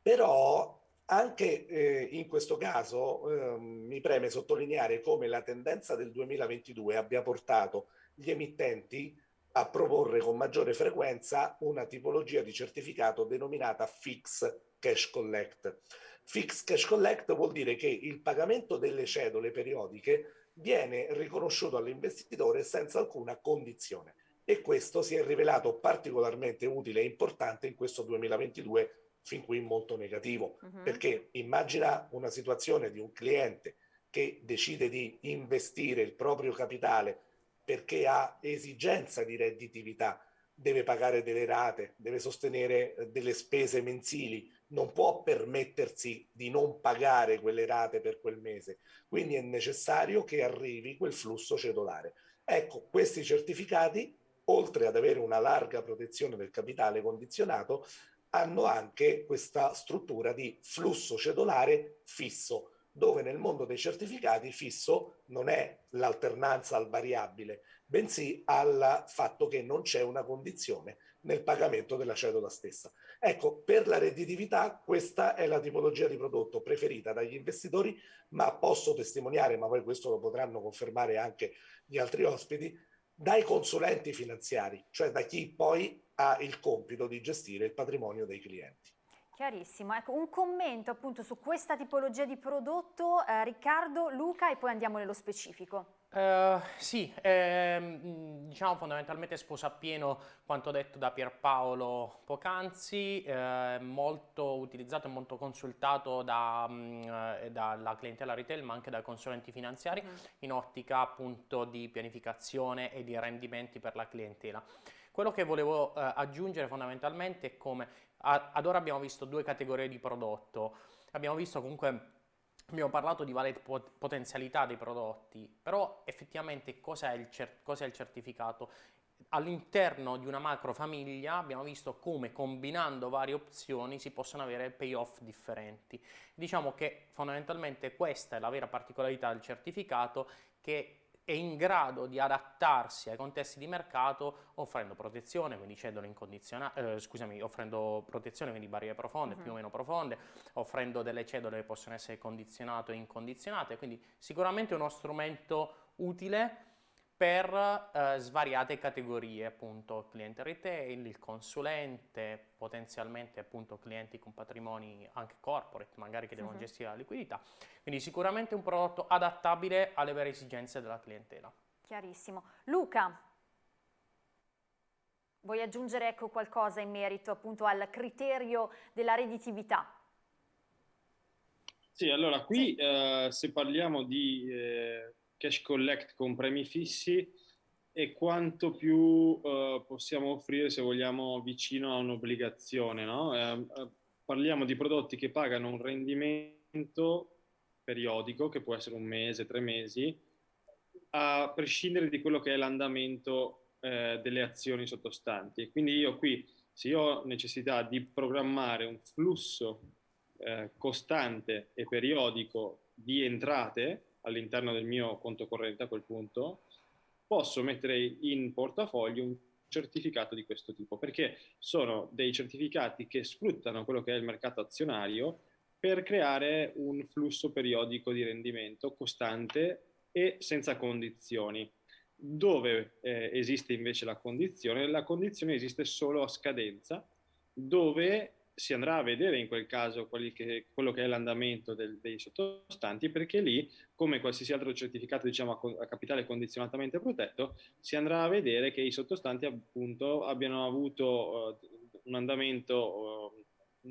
Però anche eh, in questo caso eh, mi preme sottolineare come la tendenza del 2022 abbia portato gli emittenti a proporre con maggiore frequenza una tipologia di certificato denominata Fix Cash Collect. Fix Cash Collect vuol dire che il pagamento delle cedole periodiche viene riconosciuto all'investitore senza alcuna condizione e questo si è rivelato particolarmente utile e importante in questo 2022 fin qui molto negativo uh -huh. perché immagina una situazione di un cliente che decide di investire il proprio capitale perché ha esigenza di redditività, deve pagare delle rate, deve sostenere eh, delle spese mensili, non può permettersi di non pagare quelle rate per quel mese. Quindi è necessario che arrivi quel flusso cedolare. Ecco, questi certificati, oltre ad avere una larga protezione del capitale condizionato, hanno anche questa struttura di flusso cedolare fisso, dove nel mondo dei certificati fisso non è l'alternanza al variabile, bensì al fatto che non c'è una condizione nel pagamento della cedola stessa. Ecco, per la redditività questa è la tipologia di prodotto preferita dagli investitori, ma posso testimoniare, ma poi questo lo potranno confermare anche gli altri ospiti, dai consulenti finanziari, cioè da chi poi ha il compito di gestire il patrimonio dei clienti. Chiarissimo, ecco un commento appunto su questa tipologia di prodotto, eh, Riccardo, Luca e poi andiamo nello specifico. Uh, sì, ehm, diciamo fondamentalmente sposa appieno quanto detto da Pierpaolo poc'anzi, eh, molto utilizzato e molto consultato da, mh, mm, eh, dalla clientela retail ma anche dai consulenti finanziari mm. in ottica appunto di pianificazione e di rendimenti per la clientela. Quello che volevo eh, aggiungere fondamentalmente è come ad ora abbiamo visto due categorie di prodotto, abbiamo visto comunque, abbiamo parlato di varie potenzialità dei prodotti, però effettivamente cos'è il, cer cos il certificato? all'interno di una macro famiglia abbiamo visto come combinando varie opzioni si possono avere payoff differenti. Diciamo che fondamentalmente questa è la vera particolarità del certificato che è in grado di adattarsi ai contesti di mercato offrendo protezione, quindi cedole incondizionate, eh, scusami, offrendo protezione, quindi barriere profonde, uh -huh. più o meno profonde, offrendo delle cedole che possono essere condizionate o incondizionate, quindi sicuramente uno strumento utile per eh, svariate categorie, appunto cliente retail, il consulente, potenzialmente appunto clienti con patrimoni anche corporate, magari che devono uh -huh. gestire la liquidità. Quindi sicuramente un prodotto adattabile alle vere esigenze della clientela. Chiarissimo. Luca, vuoi aggiungere ecco, qualcosa in merito appunto al criterio della redditività? Sì, allora qui sì. Eh, se parliamo di eh, cash collect con premi fissi e quanto più uh, possiamo offrire se vogliamo vicino a un'obbligazione. No? Eh, eh, parliamo di prodotti che pagano un rendimento periodico, che può essere un mese, tre mesi, a prescindere di quello che è l'andamento eh, delle azioni sottostanti. Quindi io qui, se io ho necessità di programmare un flusso eh, costante e periodico di entrate, all'interno del mio conto corrente a quel punto, posso mettere in portafoglio un certificato di questo tipo, perché sono dei certificati che sfruttano quello che è il mercato azionario per creare un flusso periodico di rendimento costante e senza condizioni. Dove eh, esiste invece la condizione? La condizione esiste solo a scadenza, dove si andrà a vedere in quel caso che, quello che è l'andamento dei sottostanti, perché lì, come qualsiasi altro certificato diciamo, a, a, capitale condizionatamente protetto, si andrà a vedere che i sottostanti appunto abbiano avuto uh, un andamento uh,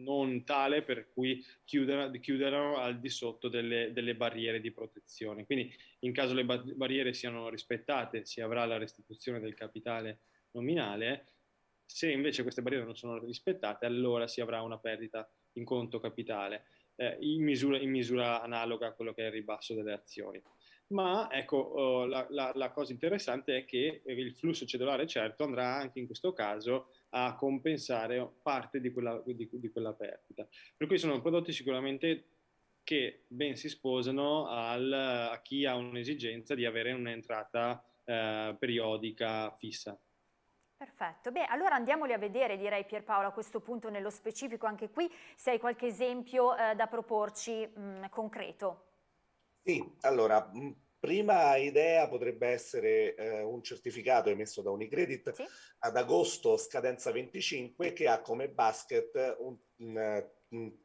non tale per cui chiudano al di sotto delle, delle, barriere di protezione. Quindi in caso le barriere siano rispettate si avrà la restituzione del capitale nominale, se invece queste barriere non sono rispettate, allora si avrà una perdita in conto capitale, eh, in, misura, in, misura, analoga a quello che è il ribasso delle azioni. Ma ecco, oh, la, la, la, cosa interessante è che il flusso cedolare certo andrà anche in questo caso a compensare parte di quella, di, di quella perdita. Per cui sono prodotti sicuramente che ben si sposano al, a chi ha un'esigenza di avere un'entrata eh, periodica fissa. Perfetto, beh allora andiamoli a vedere direi Pierpaolo a questo punto nello specifico anche qui se hai qualche esempio eh, da proporci mh, mm, concreto. Sì, allora mh, mm, prima idea potrebbe essere eh, un certificato emesso da Unicredit sì. ad agosto scadenza 25 che ha come basket un, un,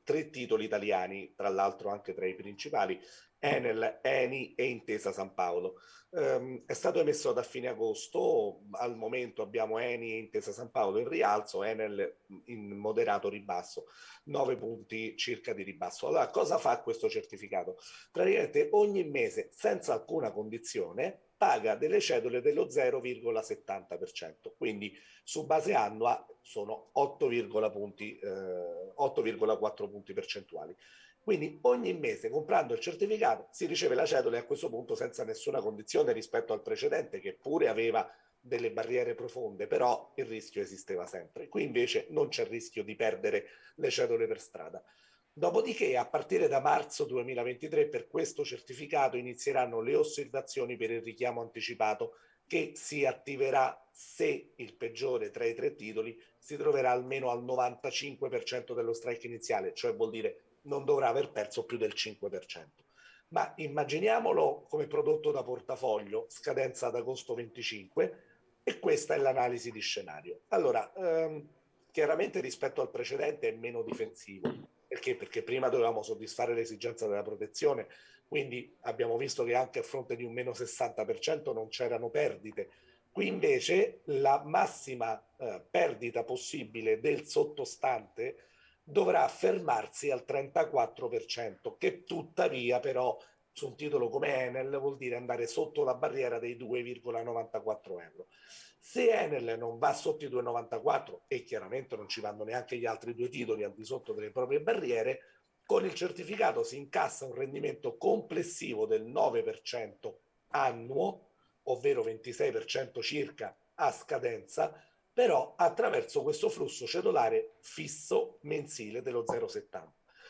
tre titoli italiani, tra l'altro anche tra i principali, Enel, Eni e Intesa San Paolo. Um, è stato emesso da fine agosto, al momento abbiamo Eni e Intesa San Paolo in rialzo, Enel in moderato ribasso, 9 punti circa di ribasso. Allora cosa fa questo certificato? Praticamente ogni mese, senza alcuna condizione, paga delle cedole dello 0,70%, quindi su base annua sono 8,4 punti, eh, punti percentuali. Quindi ogni mese comprando il certificato si riceve la cedola e a questo punto senza nessuna condizione rispetto al precedente che pure aveva delle barriere profonde, però il rischio esisteva sempre. Qui invece non c'è rischio di perdere le cedole per strada. Dopodiché a partire da marzo 2023 per questo certificato inizieranno le osservazioni per il richiamo anticipato che si attiverà se il peggiore tra i tre titoli si troverà almeno al 95% dello strike iniziale, cioè vuol dire non dovrà aver perso più del 5%. Ma immaginiamolo come prodotto da portafoglio, scadenza ad agosto 25, e questa è l'analisi di scenario. Allora, ehm, chiaramente rispetto al precedente è meno difensivo. Perché? Perché prima dovevamo soddisfare l'esigenza della protezione, quindi abbiamo visto che anche a fronte di un meno 60% non c'erano perdite. Qui invece la massima eh, perdita possibile del sottostante dovrà fermarsi al 34%, che tuttavia però su un titolo come Enel vuol dire andare sotto la barriera dei 2,94 euro. Se Enel non va sotto i 2,94 e chiaramente non ci vanno neanche gli altri due titoli al di sotto delle proprie barriere, con il certificato si incassa un rendimento complessivo del 9% annuo, ovvero 26% circa a scadenza, però attraverso questo flusso cedolare fisso mensile dello 0,70.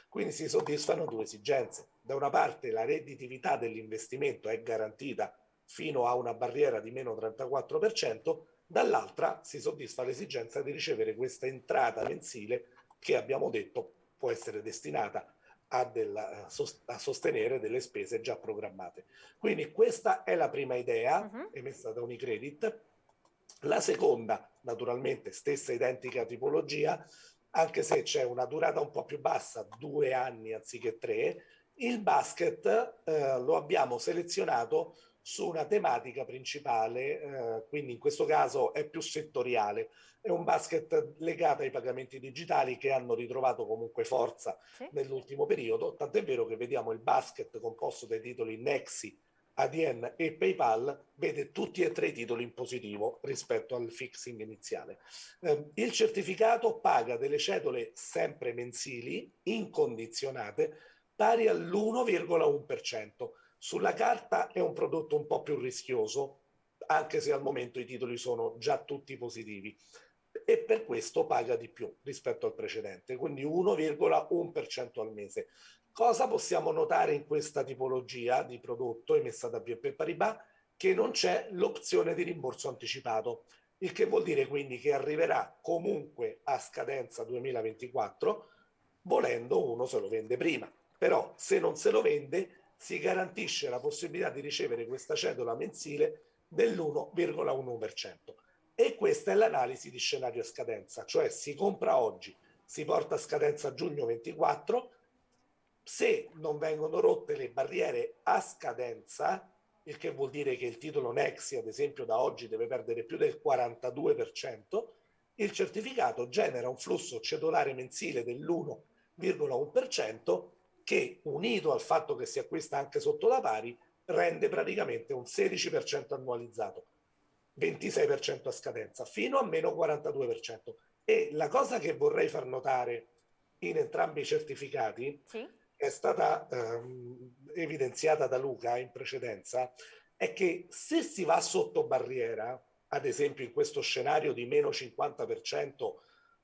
Quindi si soddisfano due esigenze. Da una parte la redditività dell'investimento è garantita fino a una barriera di meno 34%, dall'altra si soddisfa l'esigenza di ricevere questa entrata mensile che abbiamo detto può essere destinata a, della, a, sostenere delle spese già programmate. Quindi questa è la prima idea uh mhm. -huh. emessa da Unicredit. La seconda, naturalmente, stessa identica tipologia, anche se c'è una durata un po' più bassa, due anni anziché tre, il basket eh, lo abbiamo selezionato su una tematica principale, eh, quindi in questo caso è più settoriale. È un basket legato ai pagamenti digitali che hanno ritrovato comunque forza sì. nell'ultimo periodo, tant'è vero che vediamo il basket composto dai titoli Nexi, ADN e PayPal vede tutti e tre i titoli in positivo rispetto al fixing iniziale. Eh, il certificato paga delle cedole sempre mensili, incondizionate, pari all'1,1%. Sulla carta è un prodotto un po' più rischioso, anche se al momento i titoli sono già tutti e per questo paga di più rispetto al precedente, quindi 1,1% al mese. Cosa possiamo notare in questa tipologia di prodotto emessa da BNP Paribas? Che non c'è l'opzione di rimborso anticipato, il che vuol dire quindi che arriverà comunque a scadenza 2024, volendo uno se lo vende prima. Però se non se lo vende si garantisce la possibilità di ricevere questa cedola mensile dell'1,1%. E questa è l'analisi di scenario a scadenza, cioè si compra oggi, si porta a scadenza giugno 24, se non vengono rotte le barriere a scadenza, il che vuol dire che il titolo Nexi, ad esempio, da oggi deve perdere più del 42%, il certificato genera un flusso cedolare mensile dell'1,1% che unito al fatto che si acquista anche sotto la pari rende praticamente un 16% annualizzato, 26% a scadenza, fino a meno 42%. E la cosa che vorrei far notare in entrambi i certificati, sì. è stata ehm, evidenziata da Luca in precedenza, è che se si va sotto barriera, ad esempio in questo scenario di meno 50%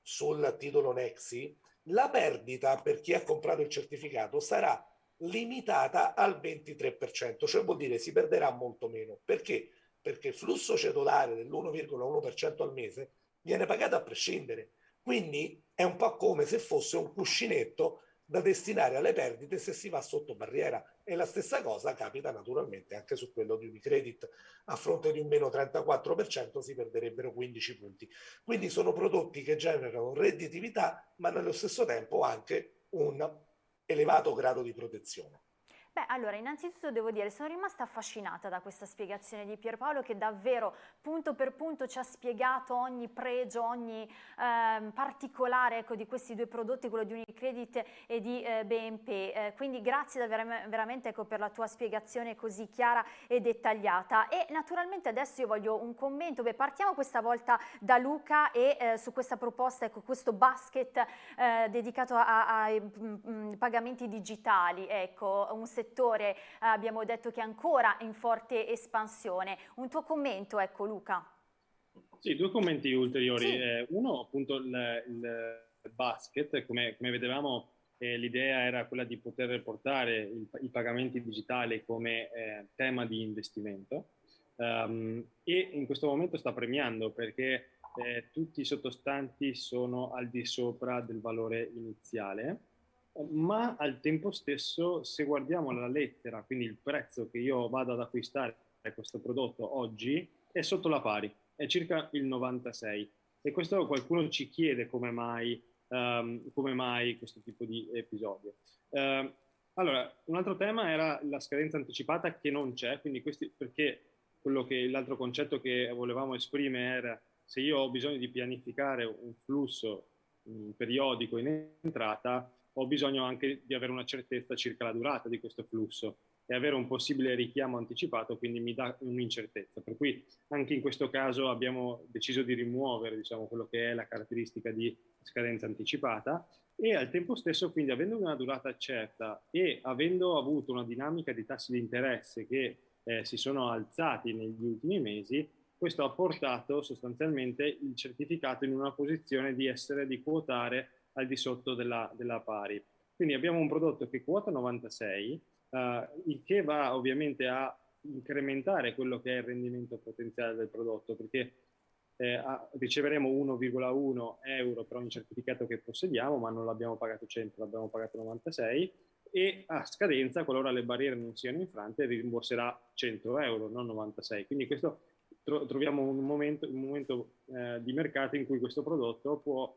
sul titolo Nexi, la perdita per chi ha comprato il certificato sarà limitata al 23%, cioè vuol dire si perderà molto meno. Perché? Perché il flusso cedolare dell'1,1% al mese viene pagato a prescindere. Quindi è un po' come se fosse un cuscinetto da destinare alle perdite se si va sotto barriera. E la stessa cosa capita naturalmente anche su quello di Unicredit. A fronte di un meno 34% si perderebbero 15 punti. Quindi sono prodotti che generano redditività ma nello stesso tempo anche un elevato grado di protezione Beh, allora, innanzitutto devo dire, sono rimasta affascinata da questa spiegazione di Pierpaolo che davvero punto per punto ci ha spiegato ogni pregio, ogni eh, particolare ecco, di questi due prodotti, quello di Unicredit e di eh, BNP. Eh, quindi grazie veramente ecco, per la tua spiegazione così chiara e dettagliata. E naturalmente adesso io voglio un commento. Beh, partiamo questa volta da Luca e eh, su questa proposta, ecco, questo basket eh, dedicato ai mm, mm, pagamenti digitali, ecco, un settore settore eh, abbiamo detto che è ancora in forte espansione. Un tuo commento, ecco Luca. Sì, due commenti ulteriori. Sì. Eh, uno, appunto, il, il basket, come, come vedevamo eh, l'idea era quella di poter portare il, i pagamenti digitali come eh, tema di investimento um, e in questo momento sta premiando perché eh, tutti i sottostanti sono al di sopra del valore iniziale ma al tempo stesso se guardiamo la lettera, quindi il prezzo che io vado ad acquistare questo prodotto oggi è sotto la pari, è circa il 96 e questo qualcuno ci chiede come mai, um, come mai questo tipo di episodio. Uh, allora, un altro tema era la scadenza anticipata che non c'è, quindi questi, perché quello che l'altro concetto che volevamo esprimere era se io ho bisogno di pianificare un flusso um, periodico in entrata, ho bisogno anche di avere una certezza circa la durata di questo flusso e avere un possibile richiamo anticipato, quindi mi dà un'incertezza. Per cui anche in questo caso abbiamo deciso di rimuovere diciamo, quello che è la caratteristica di scadenza anticipata e al tempo stesso, quindi avendo una durata certa e avendo avuto una dinamica di tassi di interesse che eh, si sono alzati negli ultimi mesi, questo ha portato sostanzialmente il certificato in una posizione di essere, di quotare al di sotto della, della pari. Quindi abbiamo un prodotto che quota 96, eh, il che va ovviamente a incrementare quello che è il rendimento potenziale del prodotto, perché eh, a, riceveremo 1,1 euro per ogni certificato che possediamo, ma non l'abbiamo pagato 100, l'abbiamo pagato 96 e a scadenza, qualora le barriere non siano infrante, rimborserà 100 euro, non 96. Quindi questo tro troviamo un momento, un momento eh, di mercato in cui questo prodotto può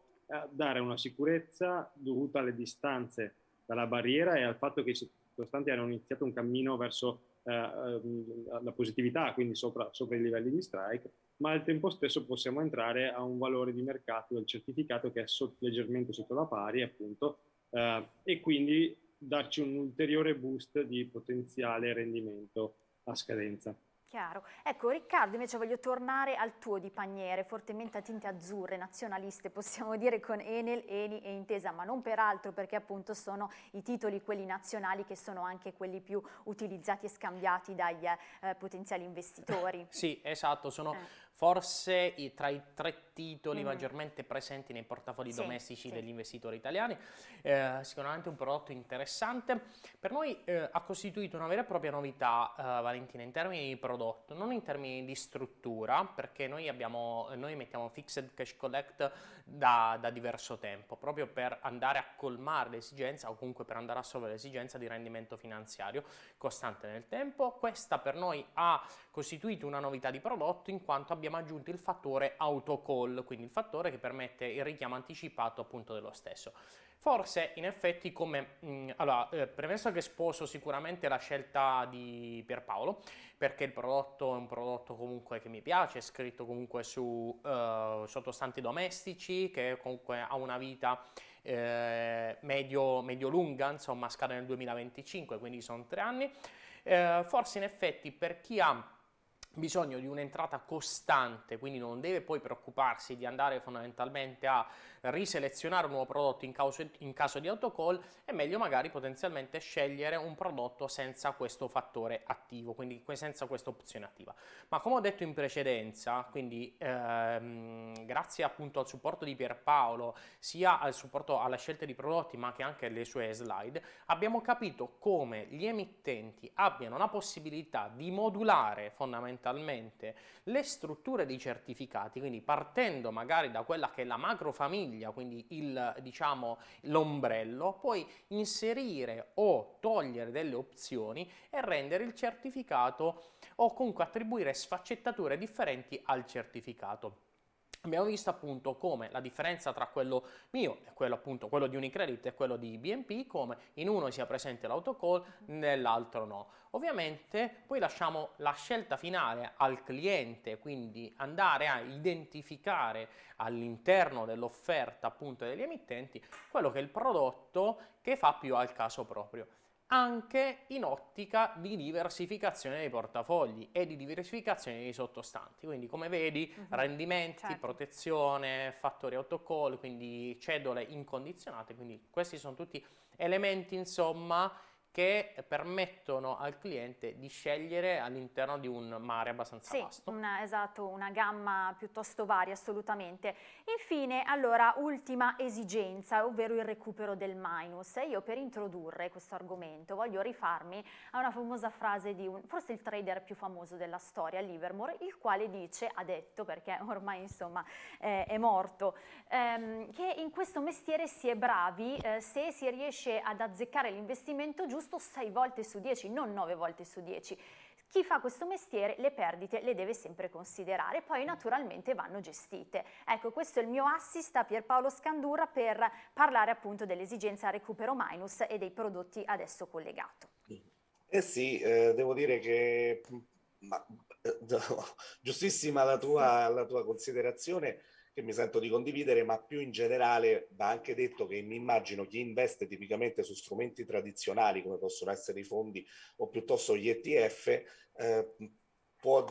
dare una sicurezza dovuta alle distanze dalla barriera e al fatto che i sottostanti hanno iniziato un cammino verso eh, ehm, la positività, quindi sopra, sopra, i livelli di strike, ma al tempo stesso possiamo entrare a un valore di mercato del certificato che è sotto, leggermente sotto la pari, appunto, eh, e quindi darci un ulteriore boost di potenziale rendimento a scadenza. Chiaro. Ecco Riccardo invece voglio tornare al tuo di paniere, fortemente a tinte azzurre, nazionaliste possiamo dire con Enel, Eni e Intesa, ma non peraltro perché appunto sono i titoli quelli nazionali che sono anche quelli più utilizzati e scambiati dagli eh, potenziali investitori. sì, esatto, sono eh forse i, tra i tre titoli mm. maggiormente presenti nei portafogli sì, domestici sì. degli investitori italiani, eh, sicuramente un prodotto interessante. Per noi eh, ha costituito una vera e propria novità, eh, Valentina, in termini di prodotto, non in termini di struttura, perché noi, abbiamo, noi mettiamo Fixed Cash Collect da, da, diverso tempo, proprio per andare a colmare l'esigenza o comunque per andare a solvere l'esigenza di rendimento finanziario costante nel tempo. Questa per noi ha costituito una novità di prodotto in quanto abbiamo aggiunto il fattore autocall, quindi il fattore che permette il richiamo anticipato appunto dello stesso. Forse in effetti come, mh, mm, allora, eh, premesso che sposo sicuramente la scelta di Pierpaolo, perché il prodotto è un prodotto comunque che mi piace, è scritto comunque su eh, sottostanti domestici, che comunque ha una vita eh, medio-lunga, medio insomma scade nel 2025, quindi sono tre anni, eh, forse in effetti per chi ha bisogno di un'entrata costante, quindi non deve poi preoccuparsi di andare fondamentalmente a riselezionare un nuovo prodotto in, causo, in caso di autocall, è meglio magari potenzialmente scegliere un prodotto senza questo fattore attivo, quindi senza questa opzione attiva. Ma come ho detto in precedenza, quindi ehm, grazie appunto al supporto di Pierpaolo, sia al supporto alla scelta di prodotti ma che anche alle sue slide, abbiamo capito come gli emittenti abbiano la possibilità di modulare fondamentalmente le strutture dei certificati, quindi partendo magari da quella che è la macro famiglia, quindi diciamo, l'ombrello, puoi inserire o togliere delle opzioni e rendere il certificato o comunque attribuire sfaccettature differenti al certificato. Abbiamo visto appunto come la differenza tra quello mio e quello appunto quello di Unicredit e quello di BNP, come in uno sia presente l'autocall, nell'altro no. Ovviamente poi lasciamo la scelta finale al cliente, quindi andare a identificare all'interno dell'offerta appunto degli emittenti quello che è il prodotto che fa più al caso proprio anche in ottica di diversificazione dei portafogli e di diversificazione dei sottostanti. Quindi come vedi uh-huh. rendimenti, certo. protezione, fattori autocall, quindi cedole incondizionate, quindi questi sono tutti elementi insomma che permettono al cliente di scegliere all'interno di un mare abbastanza sì, vasto. Una, esatto, una gamma piuttosto varia assolutamente. Infine, allora, ultima esigenza, ovvero il recupero del minus. E io per introdurre questo argomento voglio rifarmi a una famosa frase di un, forse il trader più famoso della storia, Livermore, il quale dice, ha detto, perché ormai insomma eh, è morto, ehm, che in questo mestiere si è bravi eh, se si riesce ad azzeccare l'investimento giusto giusto 6 volte su 10, non 9 volte su 10. Chi fa questo mestiere le perdite le deve sempre considerare, poi naturalmente vanno gestite. Ecco, questo è il mio assist a Pierpaolo Scandurra per parlare appunto dell'esigenza recupero minus e dei prodotti adesso collegato. Eh sì, eh, devo dire che ma, eh, giustissima la tua, la tua considerazione che mi sento di condividere, ma più in generale va anche detto che mi immagino chi investe tipicamente su strumenti tradizionali come possono essere i fondi o piuttosto gli ETF eh, può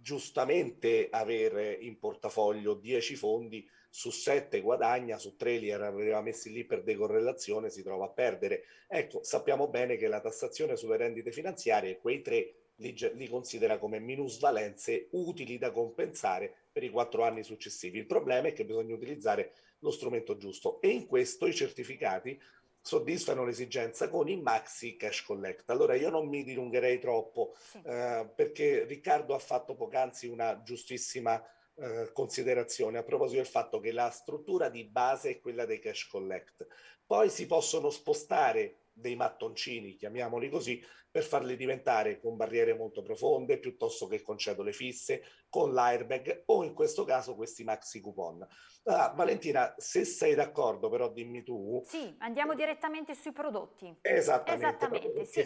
giustamente avere in portafoglio 10 fondi su 7 guadagna, su 3 li aveva messi lì per decorrelazione, si trova a perdere. Ecco, sappiamo bene che la tassazione sulle rendite finanziarie, quei tre li, li considera come minusvalenze utili da compensare per i quattro anni successivi. Il problema è che bisogna utilizzare lo strumento giusto e in questo i certificati soddisfano l'esigenza con i maxi cash collect. Allora io non mi dilungherei troppo sì. eh, perché Riccardo ha fatto poc'anzi una giustissima eh, considerazione a proposito del fatto che la struttura di base è quella dei cash collect. Poi si possono spostare dei mattoncini, chiamiamoli così, per farli diventare con barriere molto profonde piuttosto che con cedole fisse, con l'airbag o in questo caso questi maxi coupon. Ah, Valentina, se sei d'accordo però dimmi tu. Sì, andiamo direttamente sui prodotti. Esattamente. Esattamente, sì.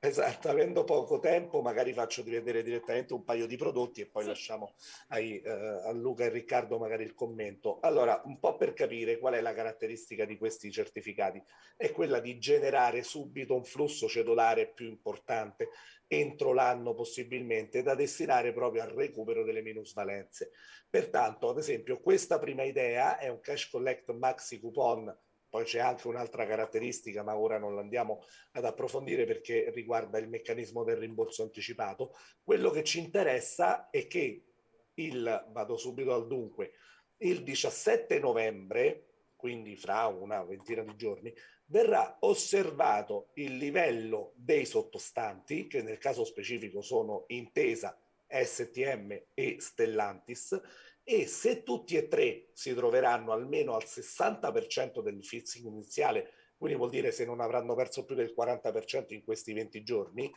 Esatto, avendo poco tempo magari faccio di vedere direttamente un paio di prodotti e poi sì. lasciamo ai, eh, a Luca e Riccardo magari il commento. Allora, un po' per capire qual è la caratteristica di questi certificati, è quella di generare subito un flusso cedolare più importante entro l'anno possibilmente da destinare proprio al recupero delle minusvalenze. Pertanto, ad esempio, questa prima idea è un cash collect maxi coupon poi c'è anche un'altra caratteristica, ma ora non l'andiamo ad approfondire perché riguarda il meccanismo del rimborso anticipato. Quello che ci interessa è che il, vado subito al dunque, il 17 novembre, quindi fra una ventina di giorni, verrà osservato il livello dei sottostanti, che nel caso specifico sono Intesa, STM e Stellantis, e se tutti e tre si troveranno almeno al 60% del fixing iniziale, quindi vuol dire se non avranno perso più del 40% in questi 20 giorni,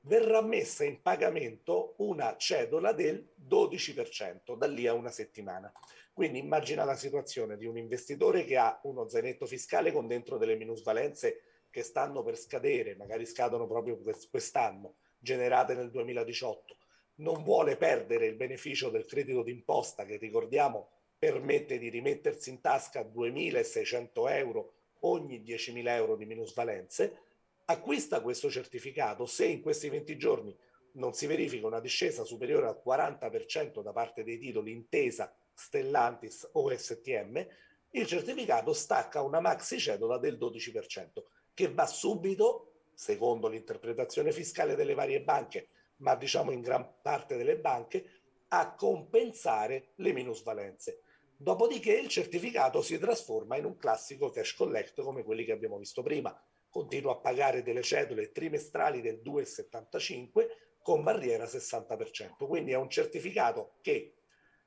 verrà messa in pagamento una cedola del 12% da lì a una settimana. Quindi immagina la situazione di un investitore che ha uno zainetto fiscale con dentro delle minusvalenze che stanno per scadere, magari scadono proprio quest'anno, generate nel 2018 non vuole perdere il beneficio del credito d'imposta che ricordiamo permette di rimettersi in tasca 2.600 euro ogni 10.000 euro di minusvalenze, acquista questo certificato se in questi 20 giorni non si verifica una discesa superiore al 40% da parte dei titoli intesa Stellantis o STM, il certificato stacca una maxi cedola del 12% che va subito, secondo l'interpretazione fiscale delle varie banche, ma diciamo in gran parte delle banche, a compensare le minusvalenze. Dopodiché il certificato si trasforma in un classico cash collect come quelli che abbiamo visto prima. Continua a pagare delle cedole trimestrali del 2,75 con barriera 60%. Quindi è un certificato che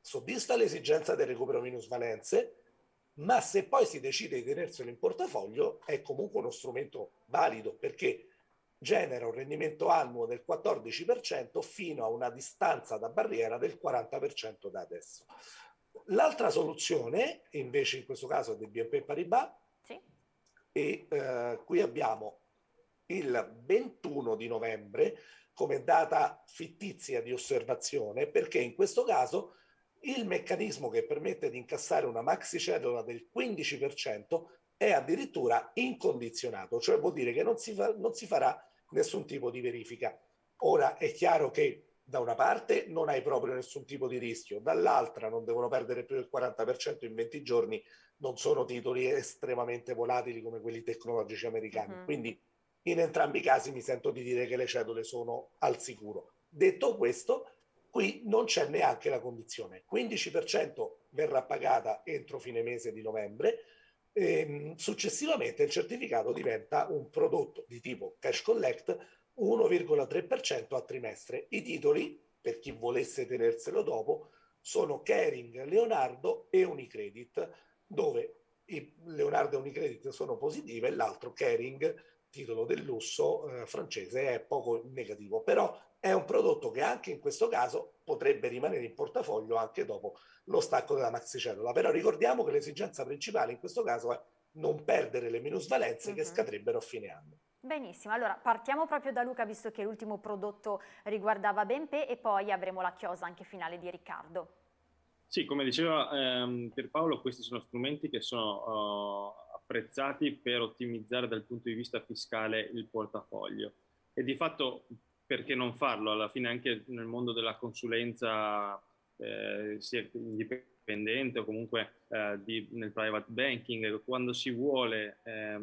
soddisfa l'esigenza del recupero minusvalenze, ma se poi si decide di tenerselo in portafoglio è comunque uno strumento valido perché genera un rendimento annuo del 14% fino a una distanza da barriera del 40% da adesso. L'altra soluzione, invece in questo caso è del BNP Paribas, sì. e eh, qui abbiamo il 21 di novembre come data fittizia di osservazione, perché in questo caso il meccanismo che permette di incassare una maxi cedola del 15% è addirittura incondizionato, cioè vuol dire che non si, fa, non si farà nessun tipo di verifica. Ora è chiaro che da una parte non hai proprio nessun tipo di rischio, dall'altra non devono perdere più del 40% in 20 giorni, non sono titoli estremamente volatili come quelli tecnologici americani. -huh. Quindi in entrambi i casi mi sento di dire che le cedole sono al sicuro. Detto questo, qui non c'è neanche la condizione. 15% verrà pagata entro fine mese di novembre, ehm, successivamente il certificato diventa un prodotto di tipo cash collect 1,3% a trimestre. I titoli, per chi volesse tenerselo dopo, sono Kering, Leonardo e Unicredit, dove Leonardo e Unicredit sono positive e l'altro Kering, titolo del lusso eh, francese, è poco negativo. Però è un prodotto che anche in questo caso potrebbe rimanere in portafoglio anche dopo lo stacco della maxicellula. Però ricordiamo che l'esigenza principale in questo caso è non perdere le minusvalenze uh -huh. che mhm. scadrebbero a fine anno. Benissimo, allora partiamo proprio da Luca visto che l'ultimo prodotto riguardava Benpe e poi avremo la chiosa anche finale di Riccardo. Sì, come diceva ehm, Pierpaolo, questi sono strumenti che sono uh, apprezzati per ottimizzare dal punto di vista fiscale il portafoglio e di fatto perché non farlo? Alla fine anche nel mondo della consulenza eh, sia indipendente o comunque eh, di, nel private banking, quando si vuole eh,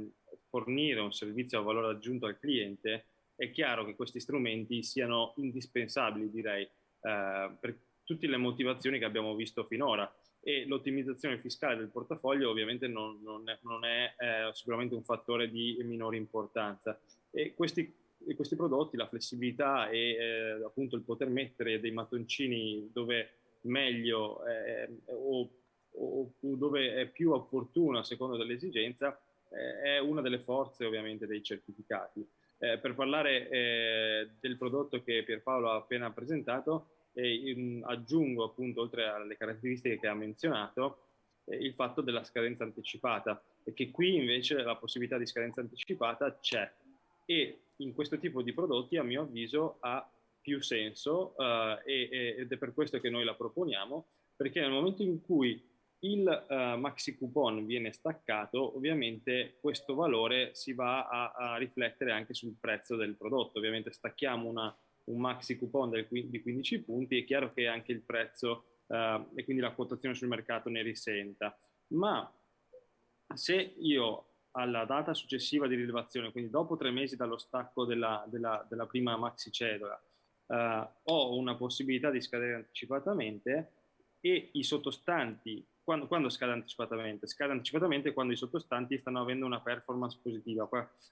fornire un servizio a valore aggiunto al cliente, è chiaro che questi strumenti siano indispensabili, direi, eh, per tutte le motivazioni che abbiamo visto finora e l'ottimizzazione fiscale del portafoglio ovviamente non, non è, non è eh, sicuramente un fattore di minore importanza. E questi, questi prodotti, la flessibilità e eh, appunto il poter mettere dei mattoncini dove meglio eh, o, o, dove è più opportuno a seconda dell'esigenza, eh, è una delle forze ovviamente dei certificati. Eh, per parlare eh, del prodotto che Pierpaolo ha appena presentato, eh, aggiungo appunto oltre alle caratteristiche che ha menzionato il fatto della scadenza anticipata e che qui invece la possibilità di scadenza anticipata c'è e in questo tipo di prodotti a mio avviso ha più senso uh, e, ed è per questo che noi la proponiamo perché nel momento in cui il uh, maxi coupon viene staccato, ovviamente questo valore si va a, a, riflettere anche sul prezzo del prodotto. Ovviamente stacchiamo una, un maxi coupon del, di 15 punti, è chiaro che anche il prezzo uh, e quindi la quotazione sul mercato ne risenta. Ma se io alla data successiva di rilevazione, quindi dopo tre mesi dallo stacco della, della, della prima maxi cedola, uh, ho una possibilità di scadere anticipatamente e i sottostanti quando, quando, scade anticipatamente? Scade anticipatamente quando i sottostanti stanno avendo una performance positiva,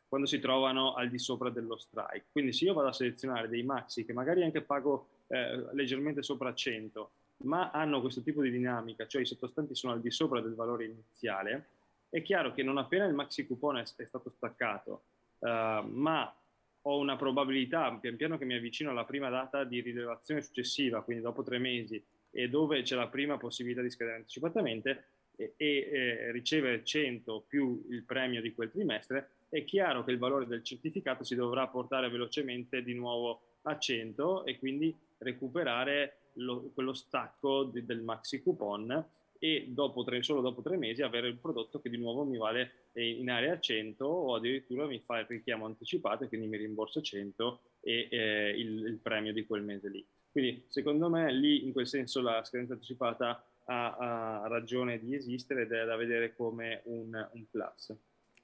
quando si trovano al di sopra dello strike. Quindi se io vado a selezionare dei maxi che magari anche pago eh, leggermente sopra 100, ma hanno questo tipo di dinamica, cioè i sottostanti sono al di sopra del valore iniziale, è chiaro che non appena il maxi coupon è, è stato staccato, uh, ma ho una probabilità, pian piano che mi avvicino alla prima data di rilevazione successiva, quindi dopo tre mesi, e dove c'è la prima possibilità di scadere anticipatamente e, e eh, ricevere 100 più il premio di quel trimestre, è chiaro che il valore del certificato si dovrà portare velocemente di nuovo a 100 e quindi recuperare lo, quello stacco di, del maxi coupon e dopo tre, solo dopo tre mesi avere il prodotto che di nuovo mi vale in area 100 o addirittura mi fa il richiamo anticipato e quindi mi rimborsa 100 e eh, il, il premio di quel mese lì. Quindi secondo me lì in quel senso la scadenza anticipata ha, ha ragione di esistere ed è da vedere come un, un plus.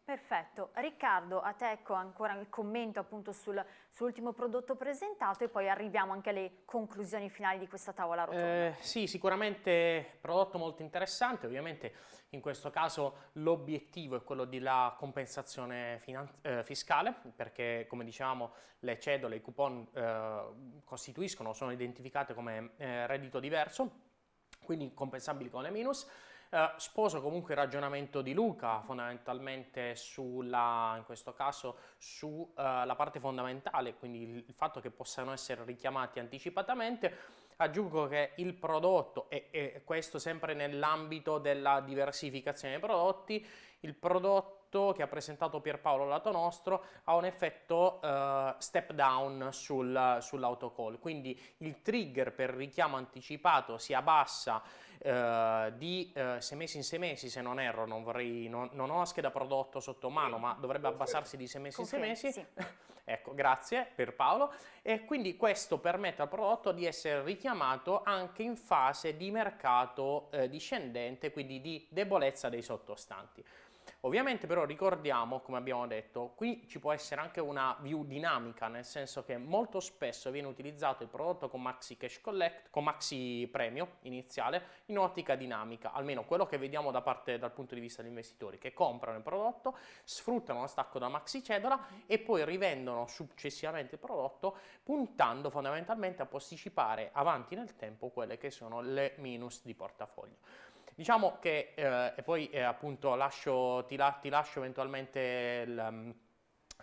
Perfetto. Riccardo, a te ecco ancora il commento appunto sul, sull'ultimo prodotto presentato e poi arriviamo anche alle conclusioni finali di questa tavola rotonda. Eh, sì, sicuramente prodotto molto interessante, ovviamente in questo caso l'obiettivo è quello della compensazione eh, fiscale perché come dicevamo le cedole, i coupon eh, costituiscono, sono identificate come eh, reddito diverso, quindi compensabili con le minus. Uh, sposo comunque il ragionamento di Luca fondamentalmente sulla, in questo caso, sulla uh, parte fondamentale, quindi il, il, fatto che possano essere richiamati anticipatamente. Aggiungo che il prodotto, e, e questo sempre nell'ambito della diversificazione dei prodotti, il prodotto che ha presentato Pierpaolo lato nostro ha un effetto uh, step down sul, sull'autocall, quindi il trigger per richiamo anticipato si abbassa uh, di uh, sei mesi in sei mesi se non erro, non, vorrei, non, non ho la scheda prodotto sotto mano ma dovrebbe abbassarsi di sei mesi in sei mesi. Sì. ecco, grazie Pierpaolo. E quindi questo permette al prodotto di essere richiamato anche in fase di mercato eh, discendente, quindi di debolezza dei sottostanti. Ovviamente però ricordiamo, come abbiamo detto, qui ci può essere anche una view dinamica, nel senso che molto spesso viene utilizzato il prodotto con Maxi Cash Collect, con Maxi Premio iniziale, in ottica dinamica, almeno quello che vediamo da parte dal punto di vista degli investitori, che comprano il prodotto, sfruttano lo stacco da Maxi Cedola e poi rivendono successivamente il prodotto, puntando fondamentalmente a posticipare avanti nel tempo quelle che sono le minus di portafoglio. Diciamo che, eh, e poi eh, appunto lascio, ti, la, ti, lascio eventualmente il, mm,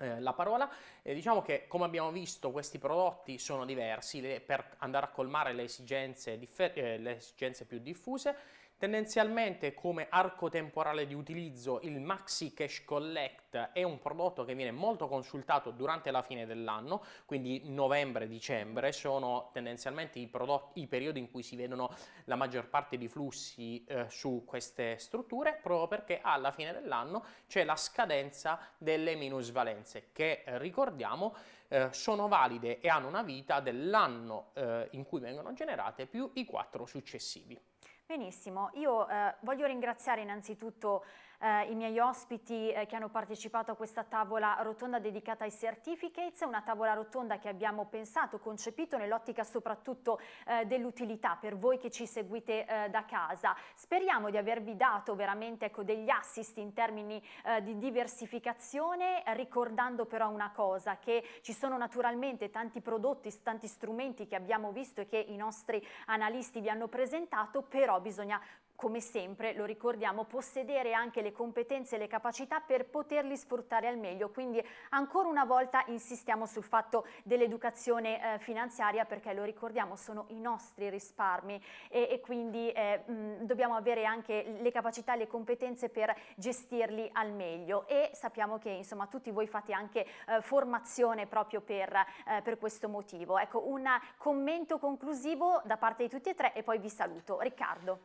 eh, la parola, diciamo che come abbiamo visto questi prodotti sono diversi le, per andare a colmare le esigenze, eh, le esigenze più diffuse Tendenzialmente come arco temporale di utilizzo il Maxi Cash Collect è un prodotto che viene molto consultato durante la fine dell'anno, quindi novembre-dicembre sono tendenzialmente i, prodotti, i, periodi in cui si vedono la maggior parte di flussi eh, su queste strutture, proprio perché alla fine dell'anno c'è la scadenza delle minusvalenze che eh, ricordiamo eh, sono valide e hanno una vita dell'anno eh, in cui vengono generate più i quattro successivi. Benissimo, io eh, voglio ringraziare innanzitutto eh, i miei ospiti eh, che hanno partecipato a questa tavola rotonda dedicata ai certificates, una tavola rotonda che abbiamo pensato, concepito nell'ottica soprattutto eh, dell'utilità per voi che ci seguite eh, da casa. Speriamo di avervi dato veramente ecco, degli assist in termini eh, di diversificazione, ricordando però una cosa, che ci sono naturalmente tanti prodotti, tanti strumenti che abbiamo visto e che i nostri analisti vi hanno presentato, però bisogna come sempre, lo ricordiamo, possedere anche le competenze e le capacità per poterli sfruttare al meglio. Quindi ancora una volta insistiamo sul fatto dell'educazione eh, finanziaria perché lo ricordiamo sono i nostri risparmi e, e quindi eh, mh, dobbiamo avere anche le capacità e le competenze per gestirli al meglio e sappiamo che insomma tutti voi fate anche eh, formazione proprio per, eh, per questo motivo. Ecco un commento conclusivo da parte di tutti e tre e poi vi saluto. Riccardo.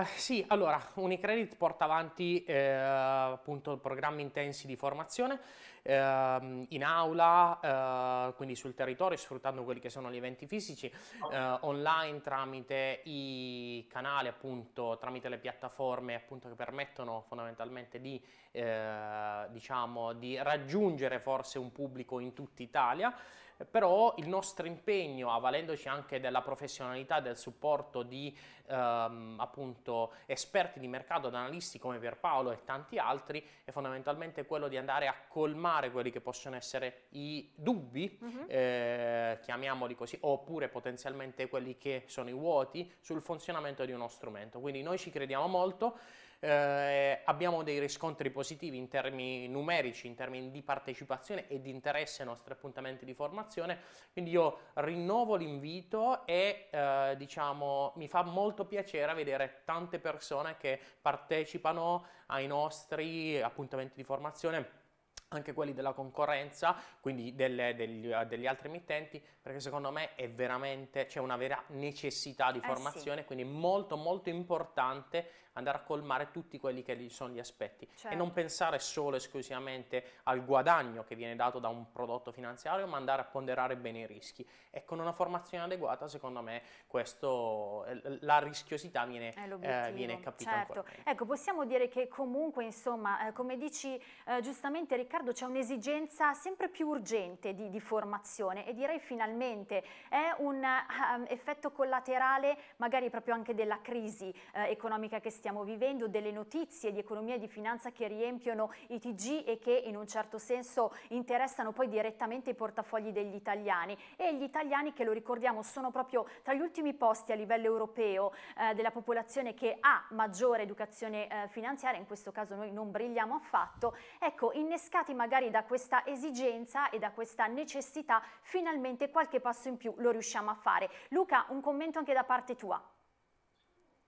Eh, sì, allora, Unicredit porta avanti eh, appunto programmi intensi di formazione eh, in aula, eh, quindi sul territorio, sfruttando quelli che sono gli eventi fisici, eh, online tramite i canali, appunto, tramite le piattaforme appunto che permettono fondamentalmente di, eh, diciamo, di raggiungere forse un pubblico in tutta Italia però il nostro impegno, avvalendoci anche della professionalità e del supporto di ehm, appunto esperti di mercato, analisti come Pierpaolo e tanti altri, è fondamentalmente quello di andare a colmare quelli che possono essere i dubbi, uh -huh. eh, chiamiamoli così, oppure potenzialmente quelli che sono i vuoti sul funzionamento di uno strumento. Quindi noi ci crediamo molto, eh, abbiamo dei riscontri positivi in termini numerici, in termini di partecipazione e di interesse ai nostri appuntamenti di formazione, quindi io rinnovo l'invito e eh, diciamo mi fa molto piacere vedere tante persone che partecipano ai nostri appuntamenti di formazione anche quelli della concorrenza, quindi delle, degli, degli, altri emittenti, perché secondo me è veramente, c'è una vera necessità di formazione, eh sì. quindi molto molto importante andare a colmare tutti quelli che sono gli aspetti certo. e non pensare solo e esclusivamente al guadagno che viene dato da un prodotto finanziario, ma andare a ponderare bene i rischi. E con una formazione adeguata, secondo me, questo, eh, la rischiosità viene, eh, viene capita certo. Ecco, possiamo dire che comunque, insomma, eh, come dici eh, giustamente Riccardo, c'è un'esigenza sempre più urgente di, di, formazione e direi finalmente è un um, effetto collaterale magari proprio anche della crisi eh, economica che stiamo stiamo vivendo, delle notizie di economia e di finanza che riempiono i TG e che in un certo senso interessano poi direttamente i portafogli degli italiani e gli italiani che lo ricordiamo sono proprio tra gli ultimi posti a livello europeo eh, della popolazione che ha maggiore educazione eh, finanziaria, in questo caso noi non brilliamo affatto, ecco innescati magari da questa esigenza e da questa necessità finalmente qualche passo in più lo riusciamo a fare. Luca un commento anche da parte tua.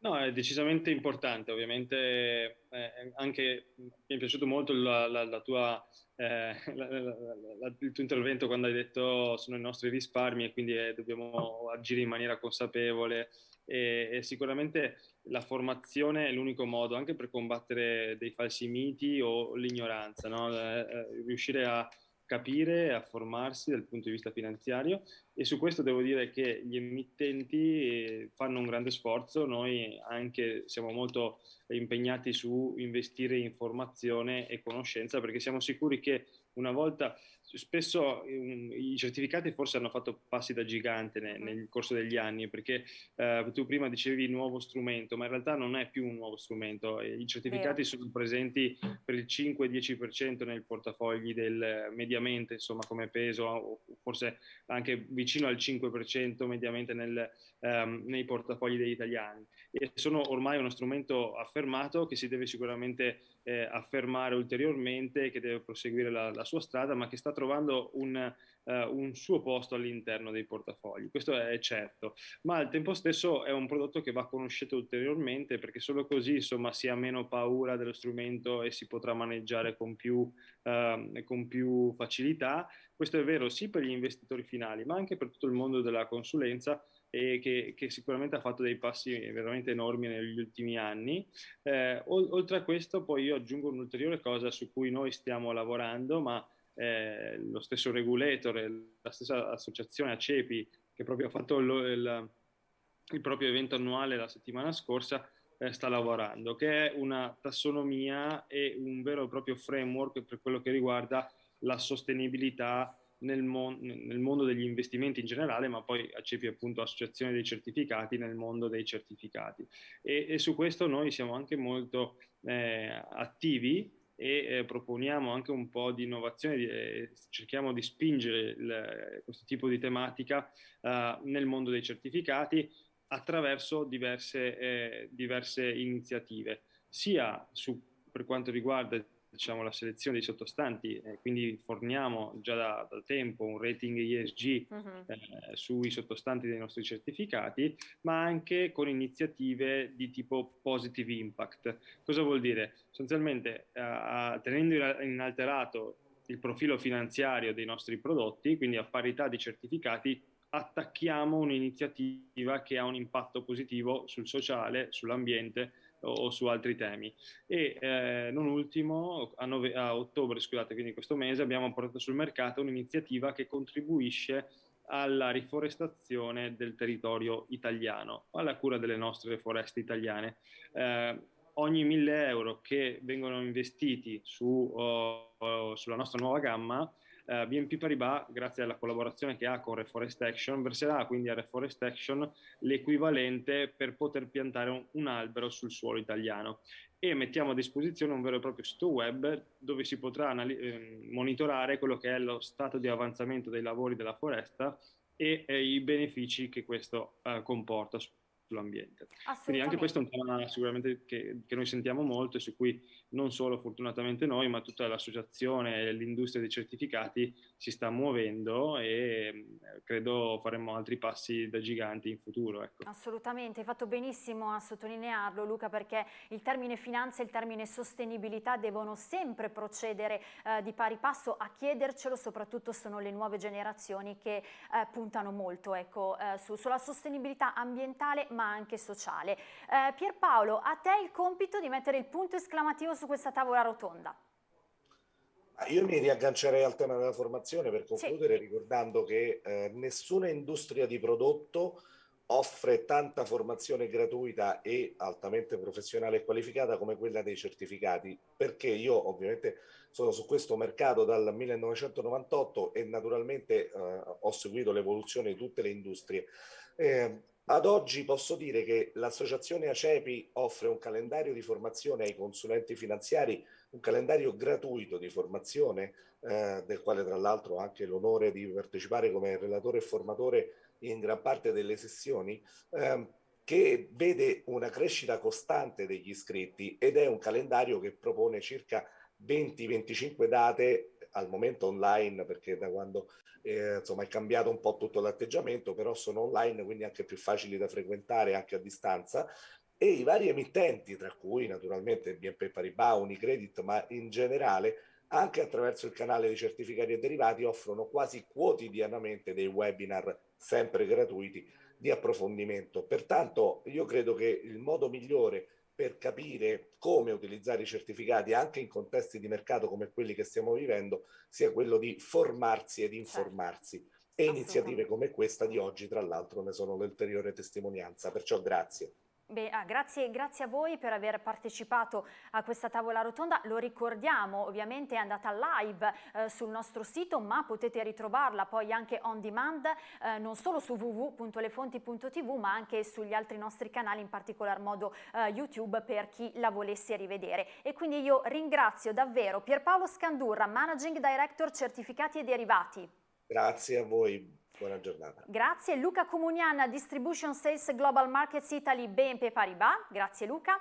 No, è decisamente importante, ovviamente eh, anche mi è piaciuto molto la, la, la tua, eh, il tuo intervento quando hai detto sono i nostri risparmi e quindi eh, dobbiamo agire in maniera consapevole e, e sicuramente la formazione è l'unico modo anche per combattere dei falsi miti o l'ignoranza, no? Eh, eh, riuscire a capire, a formarsi dal punto di vista finanziario e su questo devo dire che gli emittenti eh, fanno un grande sforzo, noi anche siamo molto impegnati su investire in formazione e conoscenza perché siamo sicuri che una volta spesso um, i certificati forse hanno fatto passi da gigante ne, nel corso degli anni perché uh, tu prima dicevi nuovo strumento ma in realtà non è più un nuovo strumento. I certificati Vero. sono presenti per il 5-10% nei portafogli del mediamente insomma come peso o forse anche vicino al 5% mediamente nel, um, nei portafogli degli italiani. E sono ormai uno strumento affermato che si deve sicuramente eh, affermare ulteriormente, che deve proseguire la, la, sua strada, ma che sta trovando un, uh, un suo posto all'interno dei portafogli. Questo è certo, ma al tempo stesso è un prodotto che va conosciuto ulteriormente perché solo così insomma si ha meno paura dello strumento e si potrà maneggiare con più, uh, con più facilità. Questo è vero sì per gli investitori finali, ma anche per tutto il mondo della consulenza e che, che, sicuramente ha fatto dei passi veramente enormi negli ultimi anni. Eh, oltre a questo poi io aggiungo un'ulteriore cosa su cui noi stiamo lavorando, ma eh, lo stesso regulator, la stessa associazione ACEPI che proprio ha fatto lo, il, il proprio evento annuale la settimana scorsa, eh, sta lavorando, che è una tassonomia e un vero e proprio framework per quello che riguarda la sostenibilità nel, mon- nel, mondo degli investimenti in generale, ma poi ACEPI appunto associazione dei certificati nel mondo dei certificati. E, e su questo noi siamo anche molto eh, attivi e eh, proponiamo anche un po' di innovazione, eh, cerchiamo di spingere il, questo tipo di tematica eh, nel mondo dei certificati attraverso diverse, eh, diverse iniziative, sia su, per quanto riguarda diciamo, la selezione dei sottostanti, eh, quindi forniamo già da, da, tempo un rating ESG uh-huh. eh, sui sottostanti dei nostri certificati, ma anche con iniziative di tipo positive impact. Cosa vuol dire? Sostanzialmente, eh, tenendo inalterato il profilo finanziario dei nostri prodotti, quindi a parità di certificati, attacchiamo un'iniziativa che ha un impatto positivo sul sociale, sull'ambiente, o, su altri temi. E eh, non ultimo, a, nove, a, ottobre, scusate, quindi questo mese, abbiamo portato sul mercato un'iniziativa che contribuisce alla riforestazione del territorio italiano, alla cura delle nostre foreste italiane. Eh, ogni 1000 euro che vengono investiti su, uh, sulla nostra nuova gamma eh, BNP Paribas, grazie alla collaborazione che ha con Reforest Action, verserà quindi a Reforest Action l'equivalente per poter piantare un, un albero sul suolo italiano. E mettiamo a disposizione un vero e proprio sito web dove si potrà eh, monitorare quello che è lo stato di avanzamento dei lavori della foresta e eh, i benefici che questo eh, comporta sull'ambiente. Quindi anche questo è un tema sicuramente che, che, noi sentiamo molto e su cui non solo fortunatamente noi, ma tutta l'associazione e l'industria dei certificati si sta muovendo e credo faremo altri passi da giganti in futuro. Ecco. Assolutamente, hai fatto benissimo a sottolinearlo Luca perché il termine finanza e il termine sostenibilità devono sempre procedere eh, di pari passo a chiedercelo, soprattutto sono le nuove generazioni che eh, puntano molto ecco, eh, su, sulla sostenibilità ambientale ma anche sociale. Eh, Pierpaolo, a te il compito di mettere il punto esclamativo su questa tavola rotonda. Io mi riaggancerei al tema della formazione per concludere sì. ricordando che eh, nessuna industria di prodotto offre tanta formazione gratuita e altamente professionale e qualificata come quella dei certificati, perché io ovviamente sono su questo mercato dal 1998 e naturalmente eh, ho seguito l'evoluzione di tutte le industrie. Eh, ad oggi posso dire che l'associazione ACEPI offre un calendario di formazione ai consulenti finanziari, un calendario gratuito di formazione, eh, del quale tra l'altro ho anche l'onore di partecipare come relatore e formatore in gran parte delle sessioni, eh, che vede una crescita costante degli iscritti ed è un calendario che propone circa 20-25 date al momento online perché da quando eh, insomma è cambiato un po' tutto l'atteggiamento però sono online quindi anche più facili da frequentare anche a distanza e i vari emittenti tra cui naturalmente BNP Paribas, Unicredit ma in generale anche attraverso il canale dei certificati e derivati offrono quasi quotidianamente dei webinar sempre gratuiti di approfondimento. Pertanto io credo che il modo migliore per capire come utilizzare i certificati anche in contesti di mercato come quelli che stiamo vivendo sia quello di formarsi ed certo. informarsi. E iniziative come questa di oggi, tra l'altro, ne sono l'ulteriore testimonianza. Perciò grazie. Beh, ah, grazie, grazie, a voi per aver partecipato a questa tavola rotonda, lo ricordiamo ovviamente è andata live eh, sul nostro sito ma potete ritrovarla poi anche on demand eh, non solo su www.lefonti.tv ma anche sugli altri nostri canali in particolar modo eh, YouTube per chi la volesse rivedere e quindi io ringrazio davvero Pierpaolo Scandurra, Managing Director Certificati e Derivati. Grazie a voi. Buona giornata. Grazie Luca Comunian, Distribution Sales Global Markets Italy BNP Paribas. Grazie Luca.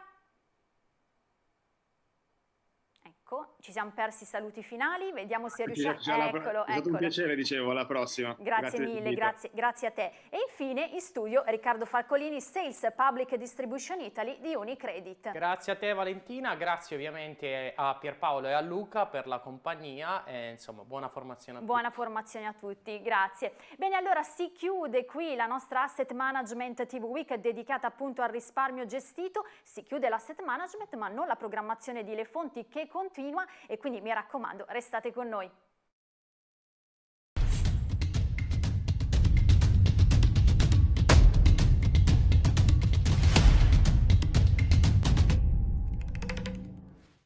Ecco, ci siamo persi i saluti finali, vediamo se riusciamo... Eccolo, è stato un piacere, dicevo, alla prossima. Grazie, grazie mille, grazie, grazie, a te. E infine in studio Riccardo Falcolini, Sales Public Distribution Italy di Unicredit. Grazie a te Valentina, grazie ovviamente a Pierpaolo e a Luca per la compagnia e insomma buona formazione a tutti. Buona formazione a tutti, grazie. Bene, allora si chiude qui la nostra Asset Management TV Week dedicata appunto al risparmio gestito, si chiude l'asset management ma non la programmazione di Le Fonti che continua continua e quindi mi raccomando restate con noi.